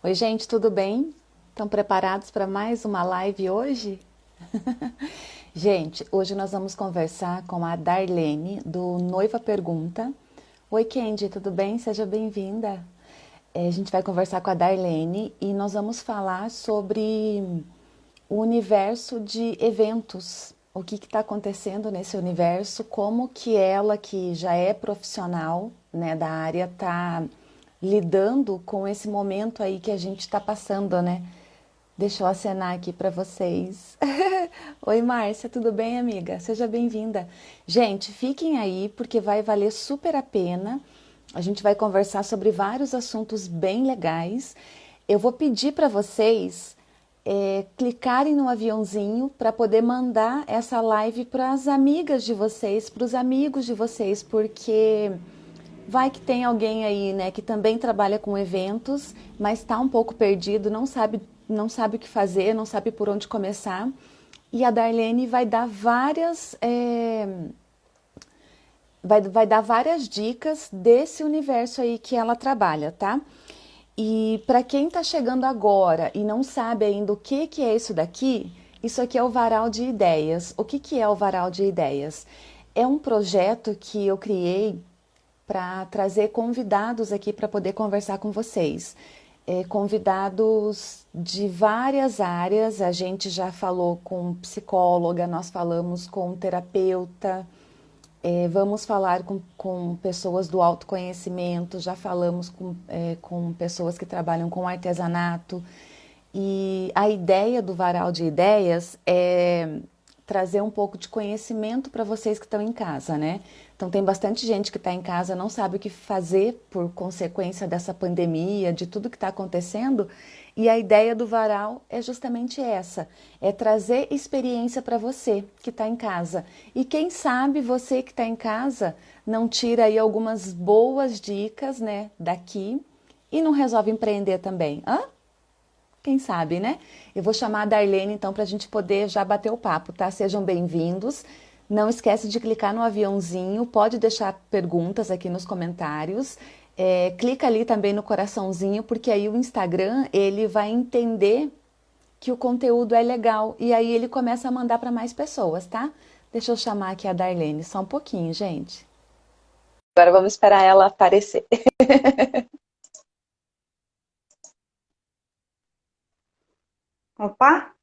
Oi, gente, tudo bem? Estão preparados para mais uma live hoje? gente, hoje nós vamos conversar com a Darlene, do Noiva Pergunta. Oi, Kendi, tudo bem? Seja bem-vinda. É, a gente vai conversar com a Darlene e nós vamos falar sobre o universo de eventos. O que está acontecendo nesse universo, como que ela, que já é profissional né, da área, está lidando com esse momento aí que a gente está passando, né? Deixa eu acenar aqui para vocês. Oi, Márcia, tudo bem, amiga? Seja bem-vinda. Gente, fiquem aí porque vai valer super a pena. A gente vai conversar sobre vários assuntos bem legais. Eu vou pedir para vocês é, clicarem no aviãozinho para poder mandar essa live para as amigas de vocês, para os amigos de vocês, porque Vai que tem alguém aí, né, que também trabalha com eventos, mas está um pouco perdido, não sabe, não sabe o que fazer, não sabe por onde começar. E a Darlene vai dar várias, é, vai, vai dar várias dicas desse universo aí que ela trabalha, tá? E para quem está chegando agora e não sabe ainda o que, que é isso daqui, isso aqui é o Varal de Ideias. O que, que é o Varal de Ideias? É um projeto que eu criei para trazer convidados aqui para poder conversar com vocês. É, convidados de várias áreas, a gente já falou com psicóloga, nós falamos com terapeuta, é, vamos falar com, com, pessoas do autoconhecimento, já falamos com, é, com pessoas que trabalham com artesanato. E a ideia do Varal de Ideias é trazer um pouco de conhecimento para vocês que estão em casa, né? Então tem bastante gente que está em casa, não sabe o que fazer por consequência dessa pandemia, de tudo que está acontecendo, e a ideia do varal é justamente essa, é trazer experiência para você que está em casa. E quem sabe você que está em casa não tira aí algumas boas dicas, né, daqui e não resolve empreender também. Quem sabe, né? Eu vou chamar a Darlene, então, para a gente poder já bater o papo, tá? Sejam bem-vindos. Não esquece de clicar no aviãozinho, pode deixar perguntas aqui nos comentários. É, clica ali também no coraçãozinho, porque aí o Instagram, ele vai entender que o conteúdo é legal e aí ele começa a mandar para mais pessoas, tá? Deixa eu chamar aqui a Darlene, só um pouquinho, gente. Agora vamos esperar ela aparecer. Opa!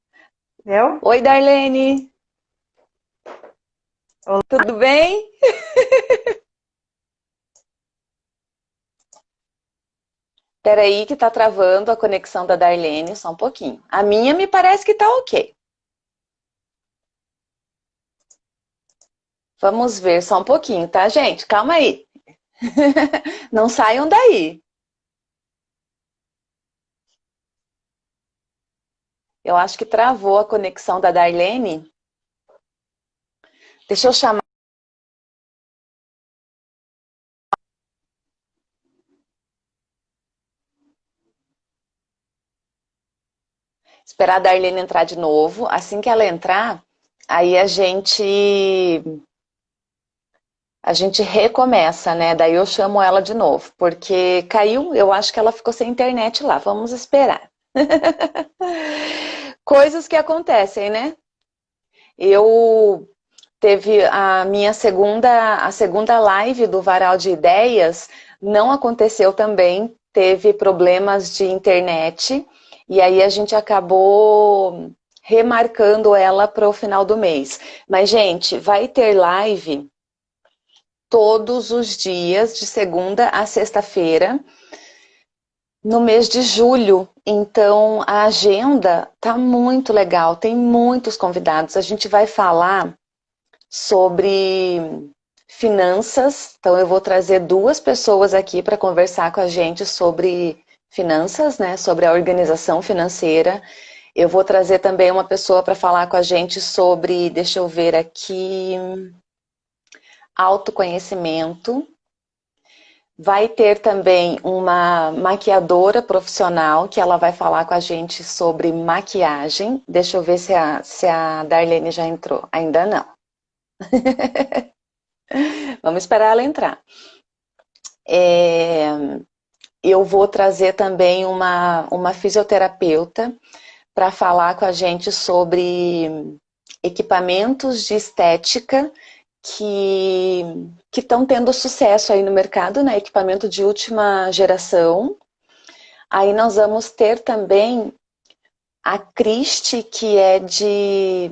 Eu? Oi, Darlene! Olá. Tudo bem? Peraí que tá travando a conexão da Darlene, só um pouquinho. A minha me parece que tá ok. Vamos ver só um pouquinho, tá, gente? Calma aí. Não saiam daí. Eu acho que travou a conexão da Darlene. Deixa eu chamar. Esperar a Darlene entrar de novo. Assim que ela entrar, aí a gente a gente recomeça, né? Daí eu chamo ela de novo, porque caiu, eu acho que ela ficou sem internet lá. Vamos esperar. Coisas que acontecem, né? Eu teve a minha segunda, a segunda live do Varal de Ideias, não aconteceu também, teve problemas de internet, e aí a gente acabou remarcando ela para o final do mês. Mas, gente, vai ter live todos os dias, de segunda a sexta-feira, no mês de julho. Então, a agenda tá muito legal, tem muitos convidados. A gente vai falar sobre finanças. Então, eu vou trazer duas pessoas aqui para conversar com a gente sobre finanças, né? Sobre a organização financeira. Eu vou trazer também uma pessoa para falar com a gente sobre, deixa eu ver aqui, autoconhecimento. Vai ter também uma maquiadora profissional que ela vai falar com a gente sobre maquiagem. Deixa eu ver se a, se a Darlene já entrou. Ainda não. Vamos esperar ela entrar. É... eu vou trazer também uma, uma fisioterapeuta para falar com a gente sobre equipamentos de estética que estão tendo sucesso aí no mercado, né? Equipamento de última geração. Aí nós vamos ter também a Cristi, que é de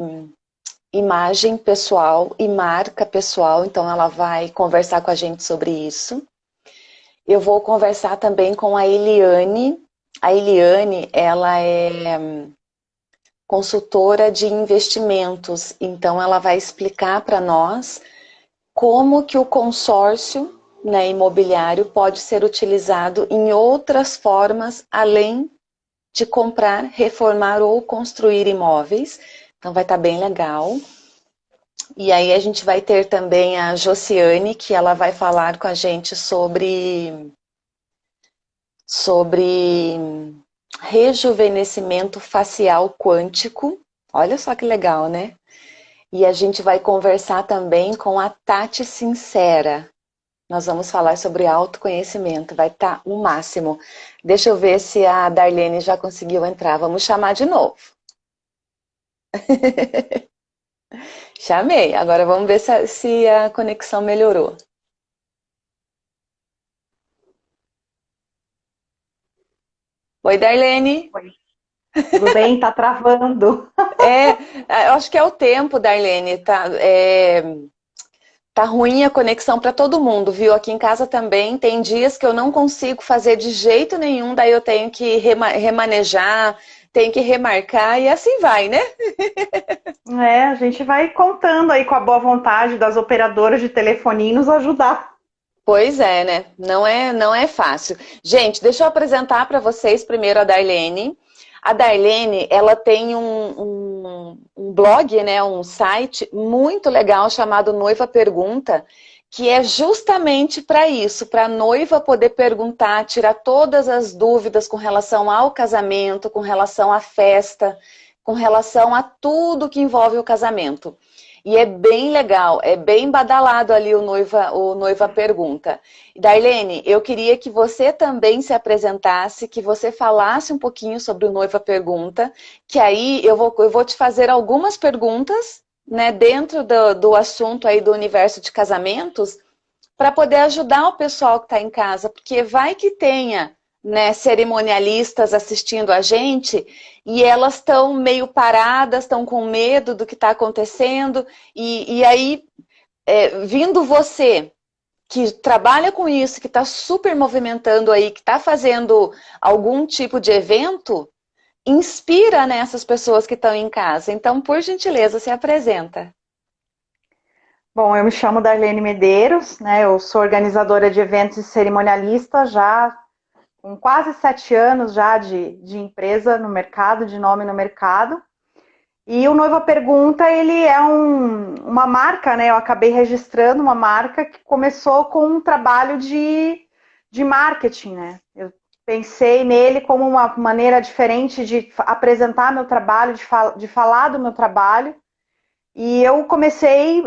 imagem pessoal e marca pessoal, então ela vai conversar com a gente sobre isso. Eu vou conversar também com a Eliane. A Eliane, ela é consultora de investimentos, então ela vai explicar para nós como que o consórcio né, imobiliário pode ser utilizado em outras formas além de comprar, reformar ou construir imóveis. Então vai estar tá bem legal. E aí a gente vai ter também a Josiane, que ela vai falar com a gente sobre, sobre rejuvenescimento facial quântico. Olha só que legal, né? E a gente vai conversar também com a Tati Sincera. Nós vamos falar sobre autoconhecimento, vai estar tá o máximo. Deixa eu ver se a Darlene já conseguiu entrar. Vamos chamar de novo. Chamei. Agora vamos ver se se a conexão melhorou. Oi, Darlene. Oi. Tudo bem? Tá travando. É, eu acho que é o tempo, Darlene. Tá, é, tá ruim a conexão para todo mundo, viu? Aqui em casa também tem dias que eu não consigo fazer de jeito nenhum, daí eu tenho que remanejar, tem que remarcar e assim vai, né? É, a gente vai contando aí com a boa vontade das operadoras de telefonia nos ajudar. Pois é, né? Não é, não é fácil. Gente, deixa eu apresentar para vocês primeiro a Darlene. A Darlene, ela tem um, um, um blog, né, um site muito legal chamado Noiva Pergunta, que é justamente para isso, para a noiva poder perguntar, tirar todas as dúvidas com relação ao casamento, com relação à festa, com relação a tudo que envolve o casamento. E é bem legal, é bem badalado ali o noiva, o noiva pergunta. Darlene, eu queria que você também se apresentasse, que você falasse um pouquinho sobre o noiva pergunta, que aí eu vou, eu vou te fazer algumas perguntas né, dentro do, do assunto aí do universo de casamentos, para poder ajudar o pessoal que está em casa, porque vai que tenha né, cerimonialistas assistindo a gente e elas estão meio paradas, estão com medo do que está acontecendo, e, e aí, é, vindo você, que trabalha com isso, que está super movimentando aí, que está fazendo algum tipo de evento, inspira nessas né, pessoas que estão em casa. Então, por gentileza, se apresenta. Bom, eu me chamo Darlene Medeiros, né? Eu sou organizadora de eventos e cerimonialista já com quase sete anos já de, de empresa no mercado, de nome no mercado. E o Noiva Pergunta, ele é um, uma marca, né? Eu acabei registrando uma marca que começou com um trabalho de, de marketing, né? Eu pensei nele como uma maneira diferente de apresentar meu trabalho, de, fal de falar do meu trabalho. E eu comecei uh,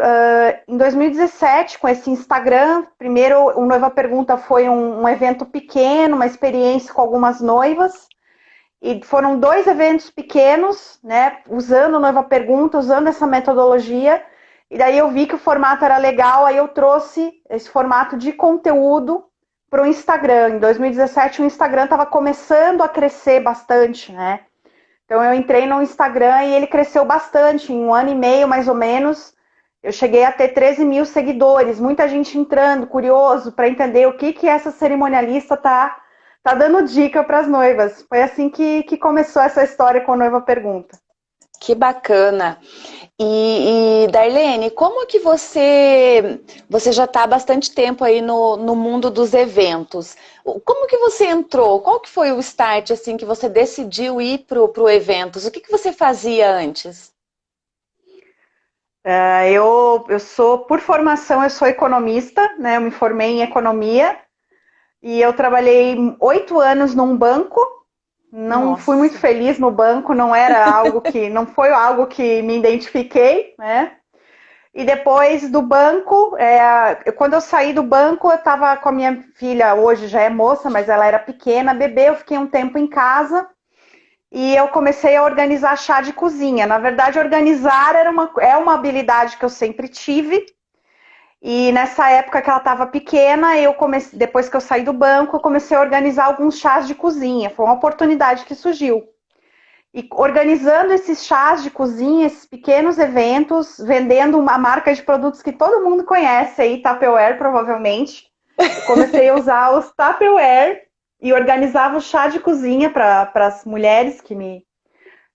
em 2017 com esse Instagram. Primeiro, o Noiva Pergunta foi um, um, evento pequeno, uma experiência com algumas noivas. E foram dois eventos pequenos, né? Usando Noiva Pergunta, usando essa metodologia. E daí eu vi que o formato era legal, aí eu trouxe esse formato de conteúdo para o Instagram. Em 2017 o Instagram estava começando a crescer bastante, né? Então eu entrei no Instagram e ele cresceu bastante, em um ano e meio mais ou menos. Eu cheguei a ter 13 mil seguidores, muita gente entrando, curioso, para entender o que, que essa cerimonialista tá, tá dando dica para as noivas. Foi assim que, que começou essa história com a Noiva Pergunta. Que bacana. E, e Darlene, como que você, você já está há bastante tempo aí no, no mundo dos eventos? Como que você entrou? Qual que foi o start assim que você decidiu ir para o eventos? O que, que você fazia antes? Uh, eu, eu sou, por formação, eu sou economista, né? Eu me formei em economia e eu trabalhei oito anos num banco não Nossa. fui muito feliz no banco, não era algo que, não foi algo que me identifiquei, né? E depois do banco, é, quando eu saí do banco, eu estava com a minha filha, hoje já é moça, mas ela era pequena, bebê, eu fiquei um tempo em casa e eu comecei a organizar chá de cozinha. Na verdade, organizar era uma, é uma habilidade que eu sempre tive. E nessa época que ela estava pequena, eu comecei, depois que eu saí do banco, eu comecei a organizar alguns chás de cozinha. Foi uma oportunidade que surgiu. E organizando esses chás de cozinha, esses pequenos eventos, vendendo uma marca de produtos que todo mundo conhece aí, Tupperware, provavelmente. Eu comecei a usar os Tupperware e organizava o chá de cozinha para as mulheres que me,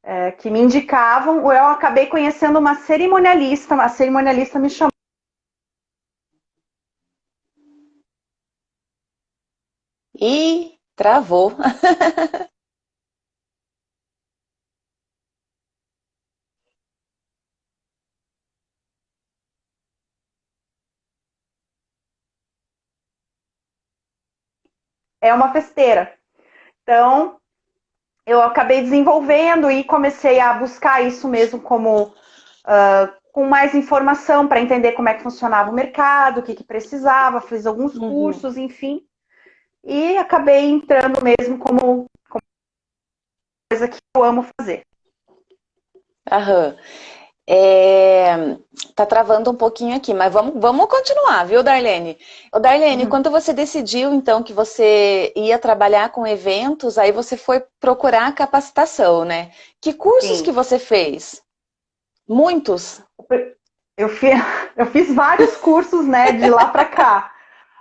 é, que me indicavam. Eu acabei conhecendo uma cerimonialista, uma cerimonialista me chamou. E travou. é uma festeira. Então, eu acabei desenvolvendo e comecei a buscar isso mesmo como uh, com mais informação para entender como é que funcionava o mercado, o que, que precisava, fiz alguns uhum. cursos, enfim. E acabei entrando mesmo como, como coisa que eu amo fazer. Aham. É, tá travando um pouquinho aqui, mas vamos, vamos continuar, viu, Darlene? Ô, Darlene, uhum. quando você decidiu, então, que você ia trabalhar com eventos, aí você foi procurar capacitação, né? Que cursos Sim. que você fez? Muitos? Eu fiz, eu fiz vários cursos, né, de lá para cá.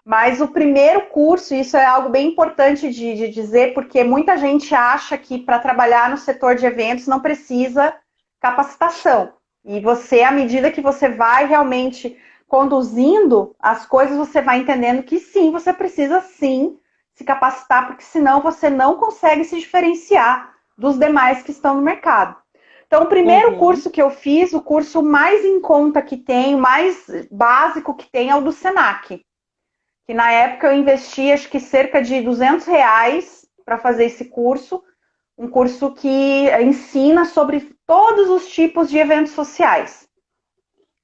Mas o primeiro curso, isso é algo bem importante de, de dizer, porque muita gente acha que para trabalhar no setor de eventos não precisa capacitação. E você, à medida que você vai realmente conduzindo as coisas, você vai entendendo que sim, você precisa sim se capacitar, porque senão você não consegue se diferenciar dos demais que estão no mercado. Então, o primeiro uhum. curso que eu fiz, o curso mais em conta que tem, mais básico que tem, é o do Senac. Que na época eu investi acho que cerca de 200 reais para fazer esse curso um curso que ensina sobre todos os tipos de eventos sociais.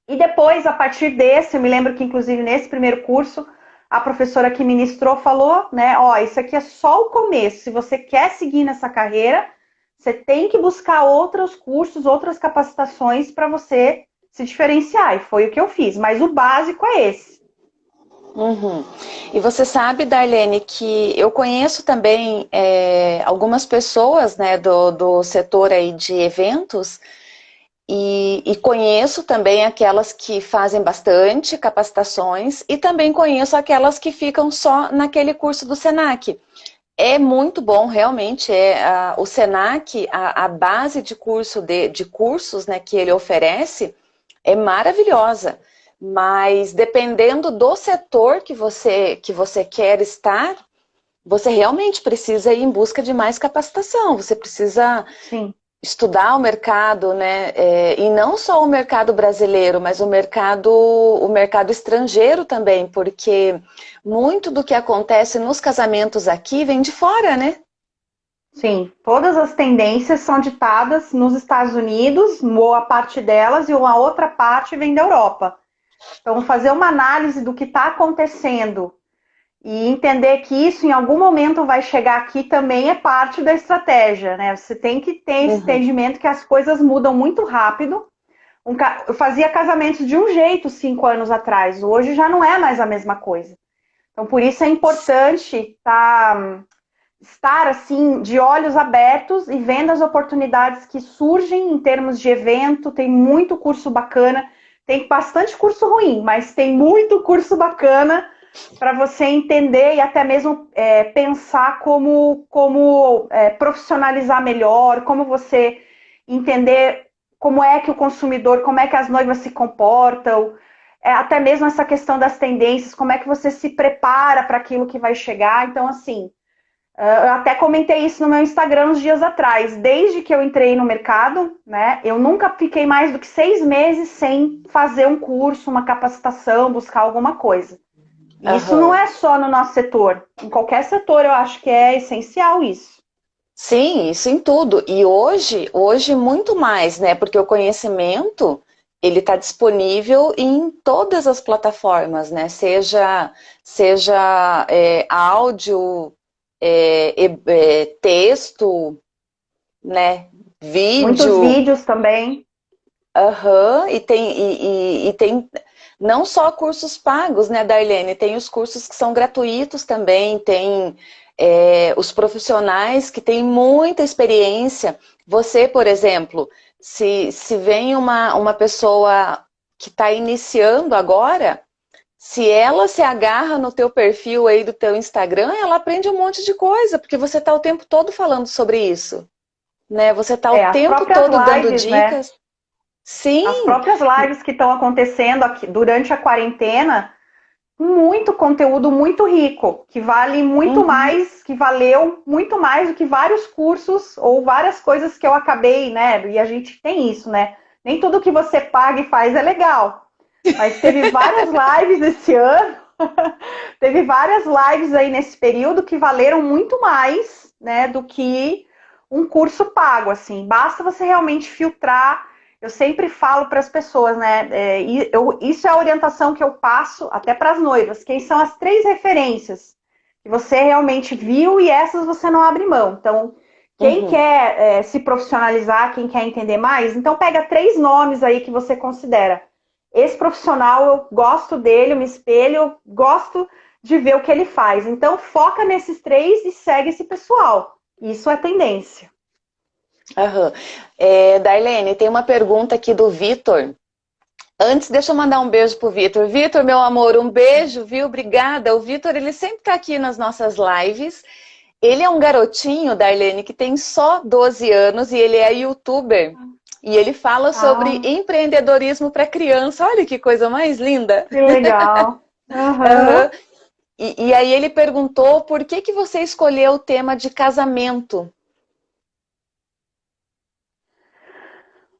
E depois, a partir desse, eu me lembro que inclusive nesse primeiro curso, a professora que ministrou falou, né, ó, isso aqui é só o começo. Se você quer seguir nessa carreira, você tem que buscar outros cursos, outras capacitações para você se diferenciar. E foi o que eu fiz, mas o básico é esse. Uhum. E você sabe, Darlene, que eu conheço também é, algumas pessoas né, do, do setor aí de eventos e, e, conheço também aquelas que fazem bastante capacitações e também conheço aquelas que ficam só naquele curso do SENAC. É muito bom, realmente, é, a, o SENAC, a, a, base de curso de, de cursos né, que ele oferece é maravilhosa mas dependendo do setor que você, que você quer estar, você realmente precisa ir em busca de mais capacitação, você precisa Sim. estudar o mercado, né? É, e não só o mercado brasileiro, mas o mercado, o mercado estrangeiro também, porque muito do que acontece nos casamentos aqui vem de fora, né? Sim, todas as tendências são ditadas nos Estados Unidos, boa parte delas, e uma outra parte vem da Europa. Então, fazer uma análise do que está acontecendo e entender que isso em algum momento vai chegar aqui também é parte da estratégia, né? Você tem que ter esse uhum. entendimento que as coisas mudam muito rápido. Eu fazia casamentos de um jeito cinco anos atrás, hoje já não é mais a mesma coisa. Então, por isso é importante tá, estar assim de olhos abertos e vendo as oportunidades que surgem em termos de evento. Tem muito curso bacana. Tem bastante curso ruim, mas tem muito curso bacana para você entender e até mesmo é, pensar como, como é, profissionalizar melhor, como você entender como é que o consumidor, como é que as noivas se comportam, é, até mesmo essa questão das tendências, como é que você se prepara para aquilo que vai chegar. Então, assim, eu até comentei isso no meu Instagram uns dias atrás. Desde que eu entrei no mercado, né, eu nunca fiquei mais do que seis meses sem fazer um curso, uma capacitação, buscar alguma coisa. Uhum. Isso não é só no nosso setor. Em qualquer setor eu acho que é essencial isso. Sim, isso em tudo. E hoje, hoje muito mais, né? Porque o conhecimento, ele está disponível em todas as plataformas, né? Seja, seja é, áudio, é, é, texto, né? Vídeo. Muitos vídeos também. Aham, uhum, e, tem, e, e, e, tem não só cursos pagos, né, Darlene? Tem os cursos que são gratuitos também, tem é, os profissionais que têm muita experiência. Você, por exemplo, se, se vem uma, uma pessoa que está iniciando agora, se ela se agarra no teu perfil aí do teu Instagram, ela aprende um monte de coisa, porque você está o tempo todo falando sobre isso. Né? Você está é, o tempo todo lives, dando né? dicas. Né? Sim. As próprias lives que estão acontecendo aqui durante a quarentena, muito conteúdo muito rico, que vale muito uhum. mais, que valeu muito mais do que vários cursos ou várias coisas que eu acabei, né? E a gente tem isso, né? Nem tudo que você paga e faz é legal. Mas teve várias lives esse ano, teve várias lives aí nesse período que valeram muito mais, né, do que um curso pago, assim. Basta você realmente filtrar eu sempre falo para as pessoas, né? É, eu, isso é a orientação que eu passo até para as noivas. Quem são as três referências que você realmente viu e essas você não abre mão. Então, quem uhum. quer é, se profissionalizar, quem quer entender mais, então pega três nomes aí que você considera. Esse profissional, eu gosto dele, eu me espelho, gosto de ver o que ele faz. Então, foca nesses três e segue esse pessoal. Isso é tendência. Uhum. É, Darlene, tem uma pergunta aqui do Vitor. Antes, deixa eu mandar um beijo pro Vitor. Vitor, meu amor, um beijo, viu? Obrigada. O Vitor, ele sempre tá aqui nas nossas lives. Ele é um garotinho, Darlene, que tem só 12 anos e ele é youtuber. E ele fala sobre ah. empreendedorismo para criança. Olha que coisa mais linda. Que legal. Uhum. Uhum. E, e, aí ele perguntou por que, que você escolheu o tema de casamento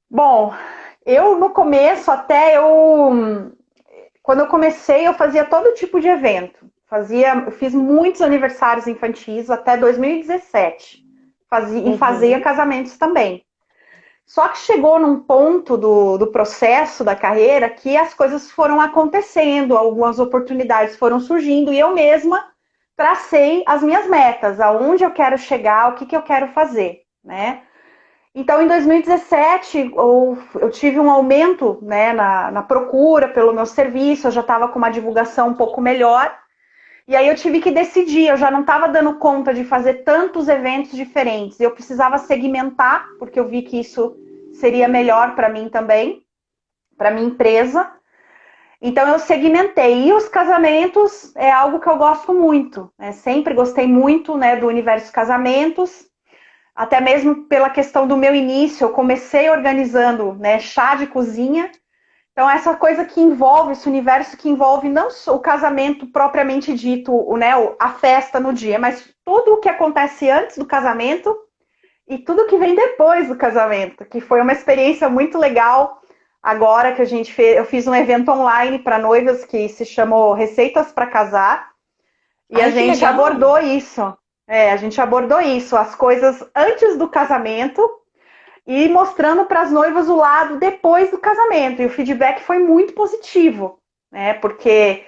Bom, eu no começo até eu quando eu comecei eu fazia todo tipo de evento. Fazia, eu fiz muitos aniversários infantis até 2017. Fazia, uhum. E fazia casamentos também. Só que chegou num ponto do, do processo da carreira que as coisas foram acontecendo, algumas oportunidades foram surgindo e eu mesma tracei as minhas metas, aonde eu quero chegar, o que, que eu quero fazer, né? Então, em 2017, eu, eu tive um aumento né, na, na procura pelo meu serviço, eu já estava com uma divulgação um pouco melhor. E aí eu tive que decidir, eu já não estava dando conta de fazer tantos eventos diferentes. Eu precisava segmentar, porque eu vi que isso seria melhor para mim também, para minha empresa. Então eu segmentei. E os casamentos é algo que eu gosto muito. Né? Sempre gostei muito né, do universo casamentos até mesmo pela questão do meu início, eu comecei organizando né, chá de cozinha. Então, essa coisa que envolve, esse universo que envolve não só o casamento propriamente dito, o, né, a festa no dia, mas tudo o que acontece antes do casamento e tudo que vem depois do casamento, que foi uma experiência muito legal. Agora que a gente fez, eu fiz um evento online para noivas que se chamou Receitas para Casar. E Ai, a gente abordou isso. É, a gente abordou isso, as coisas antes do casamento e mostrando para as noivas o lado depois do casamento. E o feedback foi muito positivo, né? Porque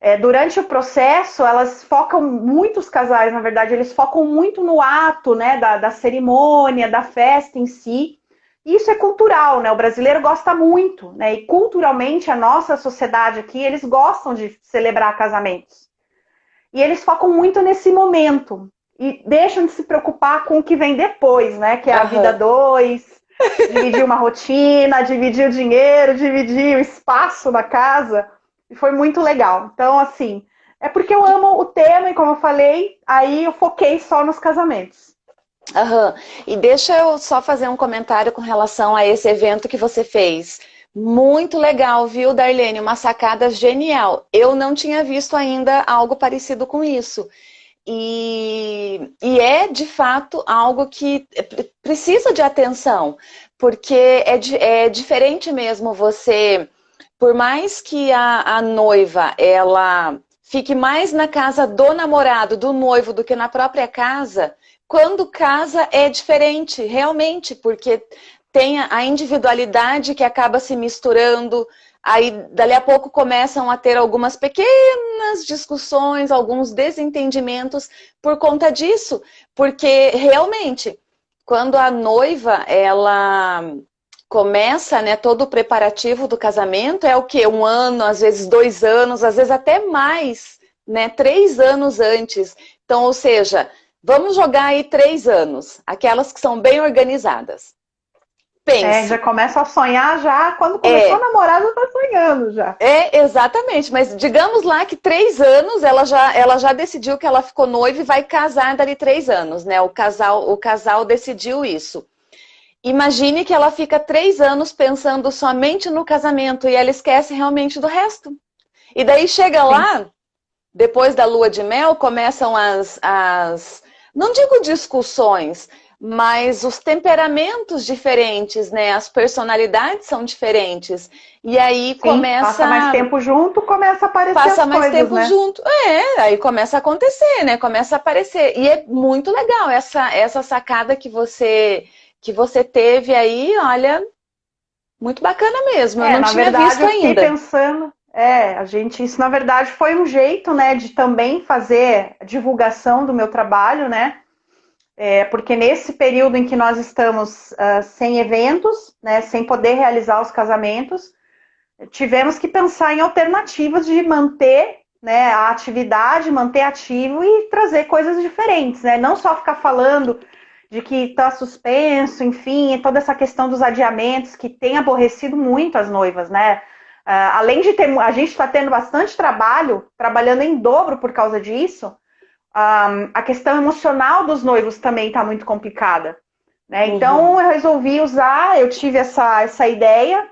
é, durante o processo elas focam, muitos casais, na verdade, eles focam muito no ato, né? Da, da cerimônia, da festa em si. Isso é cultural, né? O brasileiro gosta muito, né? E culturalmente a nossa sociedade aqui, eles gostam de celebrar casamentos. E eles focam muito nesse momento e deixam de se preocupar com o que vem depois, né? Que é a uhum. vida dois, dividir uma rotina, dividir o dinheiro, dividir o espaço na casa. E foi muito legal. Então, assim, é porque eu amo o tema e como eu falei, aí eu foquei só nos casamentos. Aham. Uhum. E deixa eu só fazer um comentário com relação a esse evento que você fez. Muito legal, viu, Darlene? Uma sacada genial. Eu não tinha visto ainda algo parecido com isso. E, e é, de fato, algo que precisa de atenção, porque é, é diferente mesmo você, por mais que a, a noiva, ela fique mais na casa do namorado, do noivo, do que na própria casa, quando casa é diferente, realmente, porque tem a individualidade que acaba se misturando, aí dali a pouco começam a ter algumas pequenas discussões, alguns desentendimentos por conta disso, porque realmente, quando a noiva, ela começa, né, todo o preparativo do casamento, é o que? Um ano, às vezes dois anos, às vezes até mais, né, três anos antes. Então, ou seja, vamos jogar aí três anos, aquelas que são bem organizadas. É, já começa a sonhar já, quando começou é. a namorar já tá sonhando já. É, exatamente, mas digamos lá que três anos ela já, ela já decidiu que ela ficou noiva e vai casar dali três anos, né? O casal, o casal decidiu isso. Imagine que ela fica três anos pensando somente no casamento e ela esquece realmente do resto. E daí chega Sim. lá, depois da lua de mel, começam as, as não digo discussões, mas os temperamentos diferentes, né? As personalidades são diferentes. E aí Sim, começa. Passa mais tempo junto, começa a aparecer. Passa mais coisas, tempo né? junto. É, aí começa a acontecer, né? Começa a aparecer. E é muito legal essa, essa sacada que você, que você teve aí, olha, muito bacana mesmo. É, Eu não tinha verdade, visto eu ainda. pensando. É, a gente, isso na verdade foi um jeito, né, de também fazer divulgação do meu trabalho, né? É, porque nesse período em que nós estamos uh, sem eventos, né, sem poder realizar os casamentos, tivemos que pensar em alternativas de manter né, a atividade, manter ativo e trazer coisas diferentes, né? Não só ficar falando de que está suspenso, enfim, toda essa questão dos adiamentos que tem aborrecido muito as noivas, né? Uh, além de ter, a gente está tendo bastante trabalho, trabalhando em dobro por causa disso, um, a questão emocional dos noivos também está muito complicada. Né? Uhum. Então eu resolvi usar, eu tive essa, essa ideia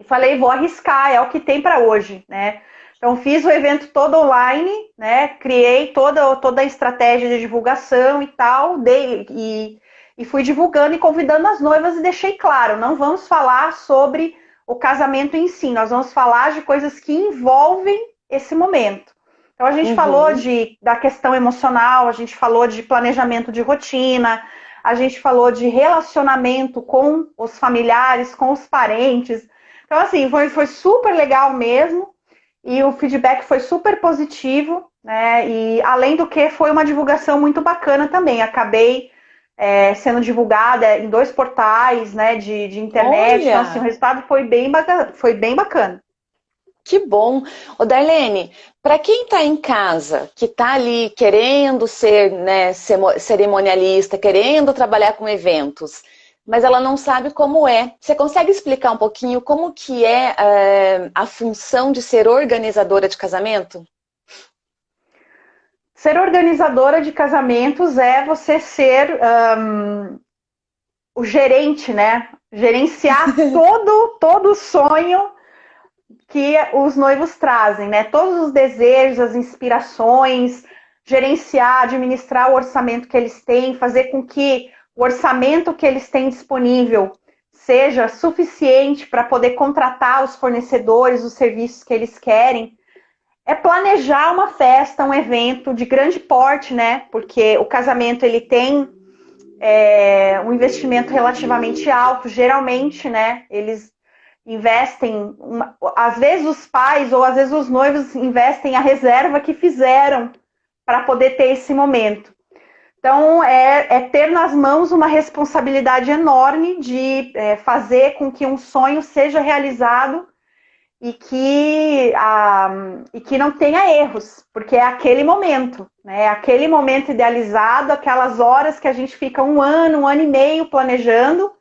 e falei, vou arriscar, é o que tem para hoje. Né? Então fiz o evento todo online, né? criei toda, toda a estratégia de divulgação e tal, dei, e, e fui divulgando e convidando as noivas e deixei claro, não vamos falar sobre o casamento em si, nós vamos falar de coisas que envolvem esse momento. Então a gente uhum. falou de, da questão emocional, a gente falou de planejamento de rotina, a gente falou de relacionamento com os familiares, com os parentes. Então, assim, foi, foi super legal mesmo. E o feedback foi super positivo, né? E além do que foi uma divulgação muito bacana também. Acabei é, sendo divulgada em dois portais né, de, de internet. Olha. Então, assim, o resultado foi bem, bacana, foi bem bacana. Que bom. Ô, Darlene, para quem está em casa, que está ali querendo ser né, cerimonialista, querendo trabalhar com eventos, mas ela não sabe como é. Você consegue explicar um pouquinho como que é, é a função de ser organizadora de casamento? Ser organizadora de casamentos é você ser um, o gerente, né? Gerenciar todo, todo o sonho que os noivos trazem, né? Todos os desejos, as inspirações, gerenciar, administrar o orçamento que eles têm, fazer com que o orçamento que eles têm disponível seja suficiente para poder contratar os fornecedores, os serviços que eles querem. É planejar uma festa, um evento de grande porte, né? Porque o casamento ele tem é, um investimento relativamente alto. Geralmente, né? Eles investem, uma, às vezes os pais ou às vezes os noivos investem a reserva que fizeram para poder ter esse momento. Então, é, é, ter nas mãos uma responsabilidade enorme de é, fazer com que um sonho seja realizado e que, a, e que não tenha erros, porque é aquele momento, né? É aquele momento idealizado, aquelas horas que a gente fica um ano, um ano e meio planejando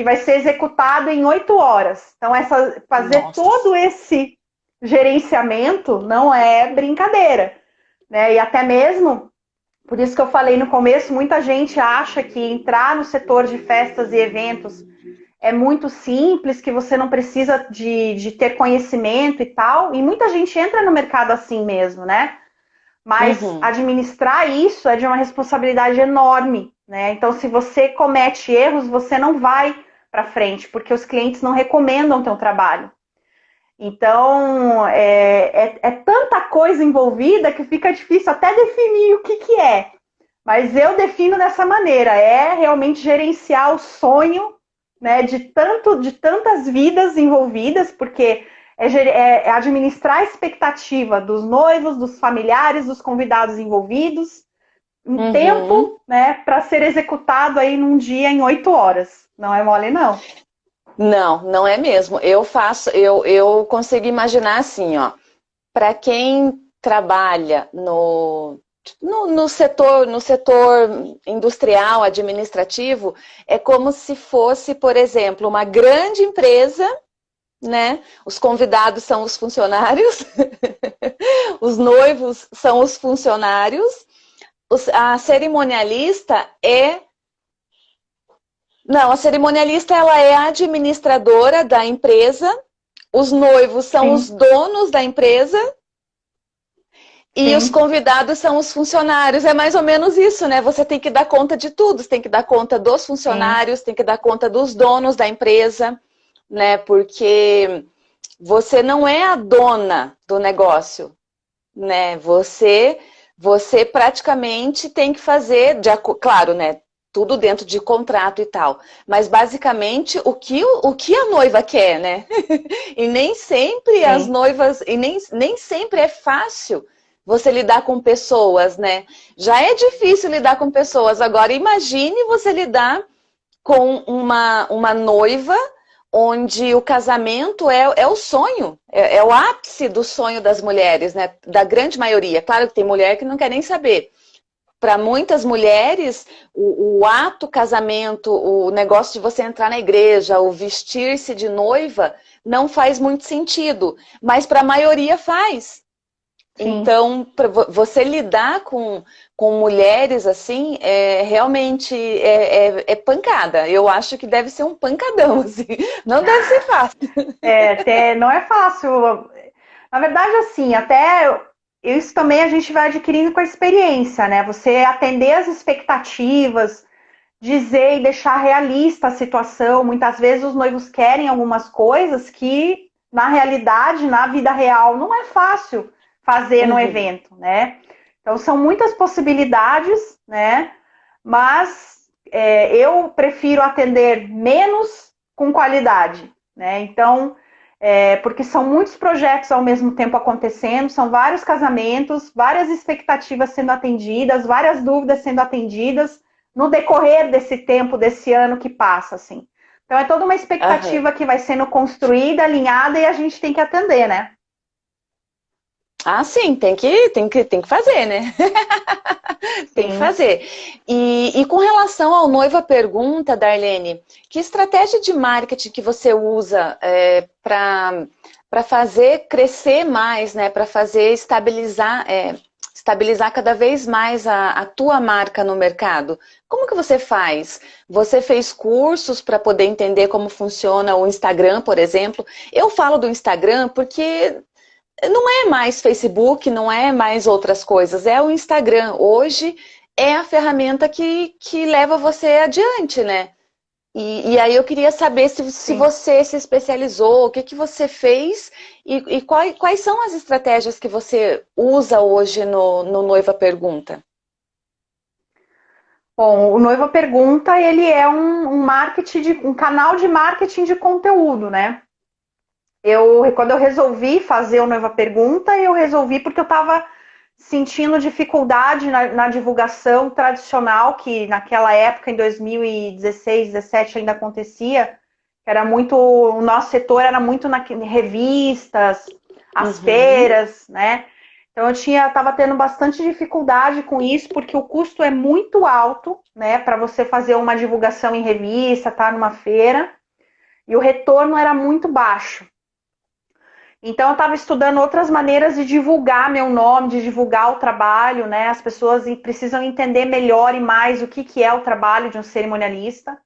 que vai ser executado em oito horas. Então, essa, fazer Nossa. todo esse gerenciamento não é brincadeira. Né? E até mesmo, por isso que eu falei no começo, muita gente acha que entrar no setor de festas e eventos é muito simples, que você não precisa de, de ter conhecimento e tal. E muita gente entra no mercado assim mesmo, né? Mas uhum. administrar isso é de uma responsabilidade enorme, né? Então, se você comete erros, você não vai para frente, porque os clientes não recomendam o teu trabalho. Então, é, é, é, tanta coisa envolvida que fica difícil até definir o que, que é. Mas eu defino dessa maneira: é realmente gerenciar o sonho né, de, tanto, de tantas vidas envolvidas, porque é, é, é administrar a expectativa dos noivos, dos familiares, dos convidados envolvidos, em uhum. tempo, né, para ser executado aí num dia em oito horas. Não é mole, não. Não, não é mesmo. Eu faço, eu, eu consigo imaginar assim, ó, para quem trabalha no, no, no, setor, no setor industrial, administrativo, é como se fosse, por exemplo, uma grande empresa, né? Os convidados são os funcionários, os noivos são os funcionários, a cerimonialista é não, a cerimonialista ela é a administradora da empresa, os noivos são Sim. os donos da empresa e Sim. os convidados são os funcionários. É mais ou menos isso, né? Você tem que dar conta de tudo. Você tem que dar conta dos funcionários, Sim. tem que dar conta dos donos da empresa, né? Porque você não é a dona do negócio, né? Você, você praticamente tem que fazer, de, claro, né? Tudo dentro de contrato e tal. Mas basicamente o que, o que a noiva quer, né? e nem sempre as noivas, e nem, nem sempre é fácil você lidar com pessoas, né? Já é difícil lidar com pessoas. Agora, imagine você lidar com uma, uma noiva onde o casamento é, é o sonho, é, é, o ápice do sonho das mulheres, né? Da grande maioria. Claro que tem mulher que não quer nem saber. Para muitas mulheres, o, o ato casamento, o negócio de você entrar na igreja, o vestir-se de noiva, não faz muito sentido. Mas para a maioria faz. Então, você lidar com, com mulheres assim, é, realmente é, é, é, pancada. Eu acho que deve ser um pancadão, assim. Não deve ser fácil. É, até não é fácil. Na verdade, assim, até isso também a gente vai adquirindo com a experiência, né? Você atender as expectativas, dizer e deixar realista a situação. Muitas vezes os noivos querem algumas coisas que, na realidade, na vida real, não é fácil fazer uhum. no evento, né? Então são muitas possibilidades, né? Mas é, eu prefiro atender menos com qualidade, né? Então, é, porque são muitos projetos ao mesmo tempo acontecendo, são vários casamentos, várias expectativas sendo atendidas, várias dúvidas sendo atendidas no decorrer desse tempo, desse ano que passa, assim. Então é toda uma expectativa uhum. que vai sendo construída, alinhada e a gente tem que atender, né? Ah, sim, tem que, tem que, tem que fazer, né? tem que fazer. E, e com relação ao noiva pergunta, Darlene, que estratégia de marketing que você usa é, para fazer crescer mais, né? Para fazer estabilizar, é, estabilizar cada vez mais a, a tua marca no mercado? Como que você faz? Você fez cursos para poder entender como funciona o Instagram, por exemplo? Eu falo do Instagram porque não é mais Facebook, não é mais outras coisas, é o Instagram. Hoje é a ferramenta que, que leva você adiante, né? E, e aí eu queria saber se, se você se especializou, o que, que você fez e, e quais, quais são as estratégias que você usa hoje no, no Noiva Pergunta. Bom, o Noiva Pergunta, ele é um, um marketing, de, um canal de marketing de conteúdo, né? Eu, quando eu resolvi fazer o Noiva Pergunta, eu resolvi porque eu estava sentindo dificuldade na, na, divulgação tradicional, que naquela época, em 2016, 2017, ainda acontecia. Era muito, o nosso setor era muito na revistas, as uhum. feiras, né? Então eu tinha, estava tendo bastante dificuldade com isso, porque o custo é muito alto, né, para você fazer uma divulgação em revista, tá numa feira, e o retorno era muito baixo. Então, eu estava estudando outras maneiras de divulgar meu nome, de divulgar o trabalho, né? As pessoas precisam entender melhor e mais o que, que é o trabalho de um cerimonialista.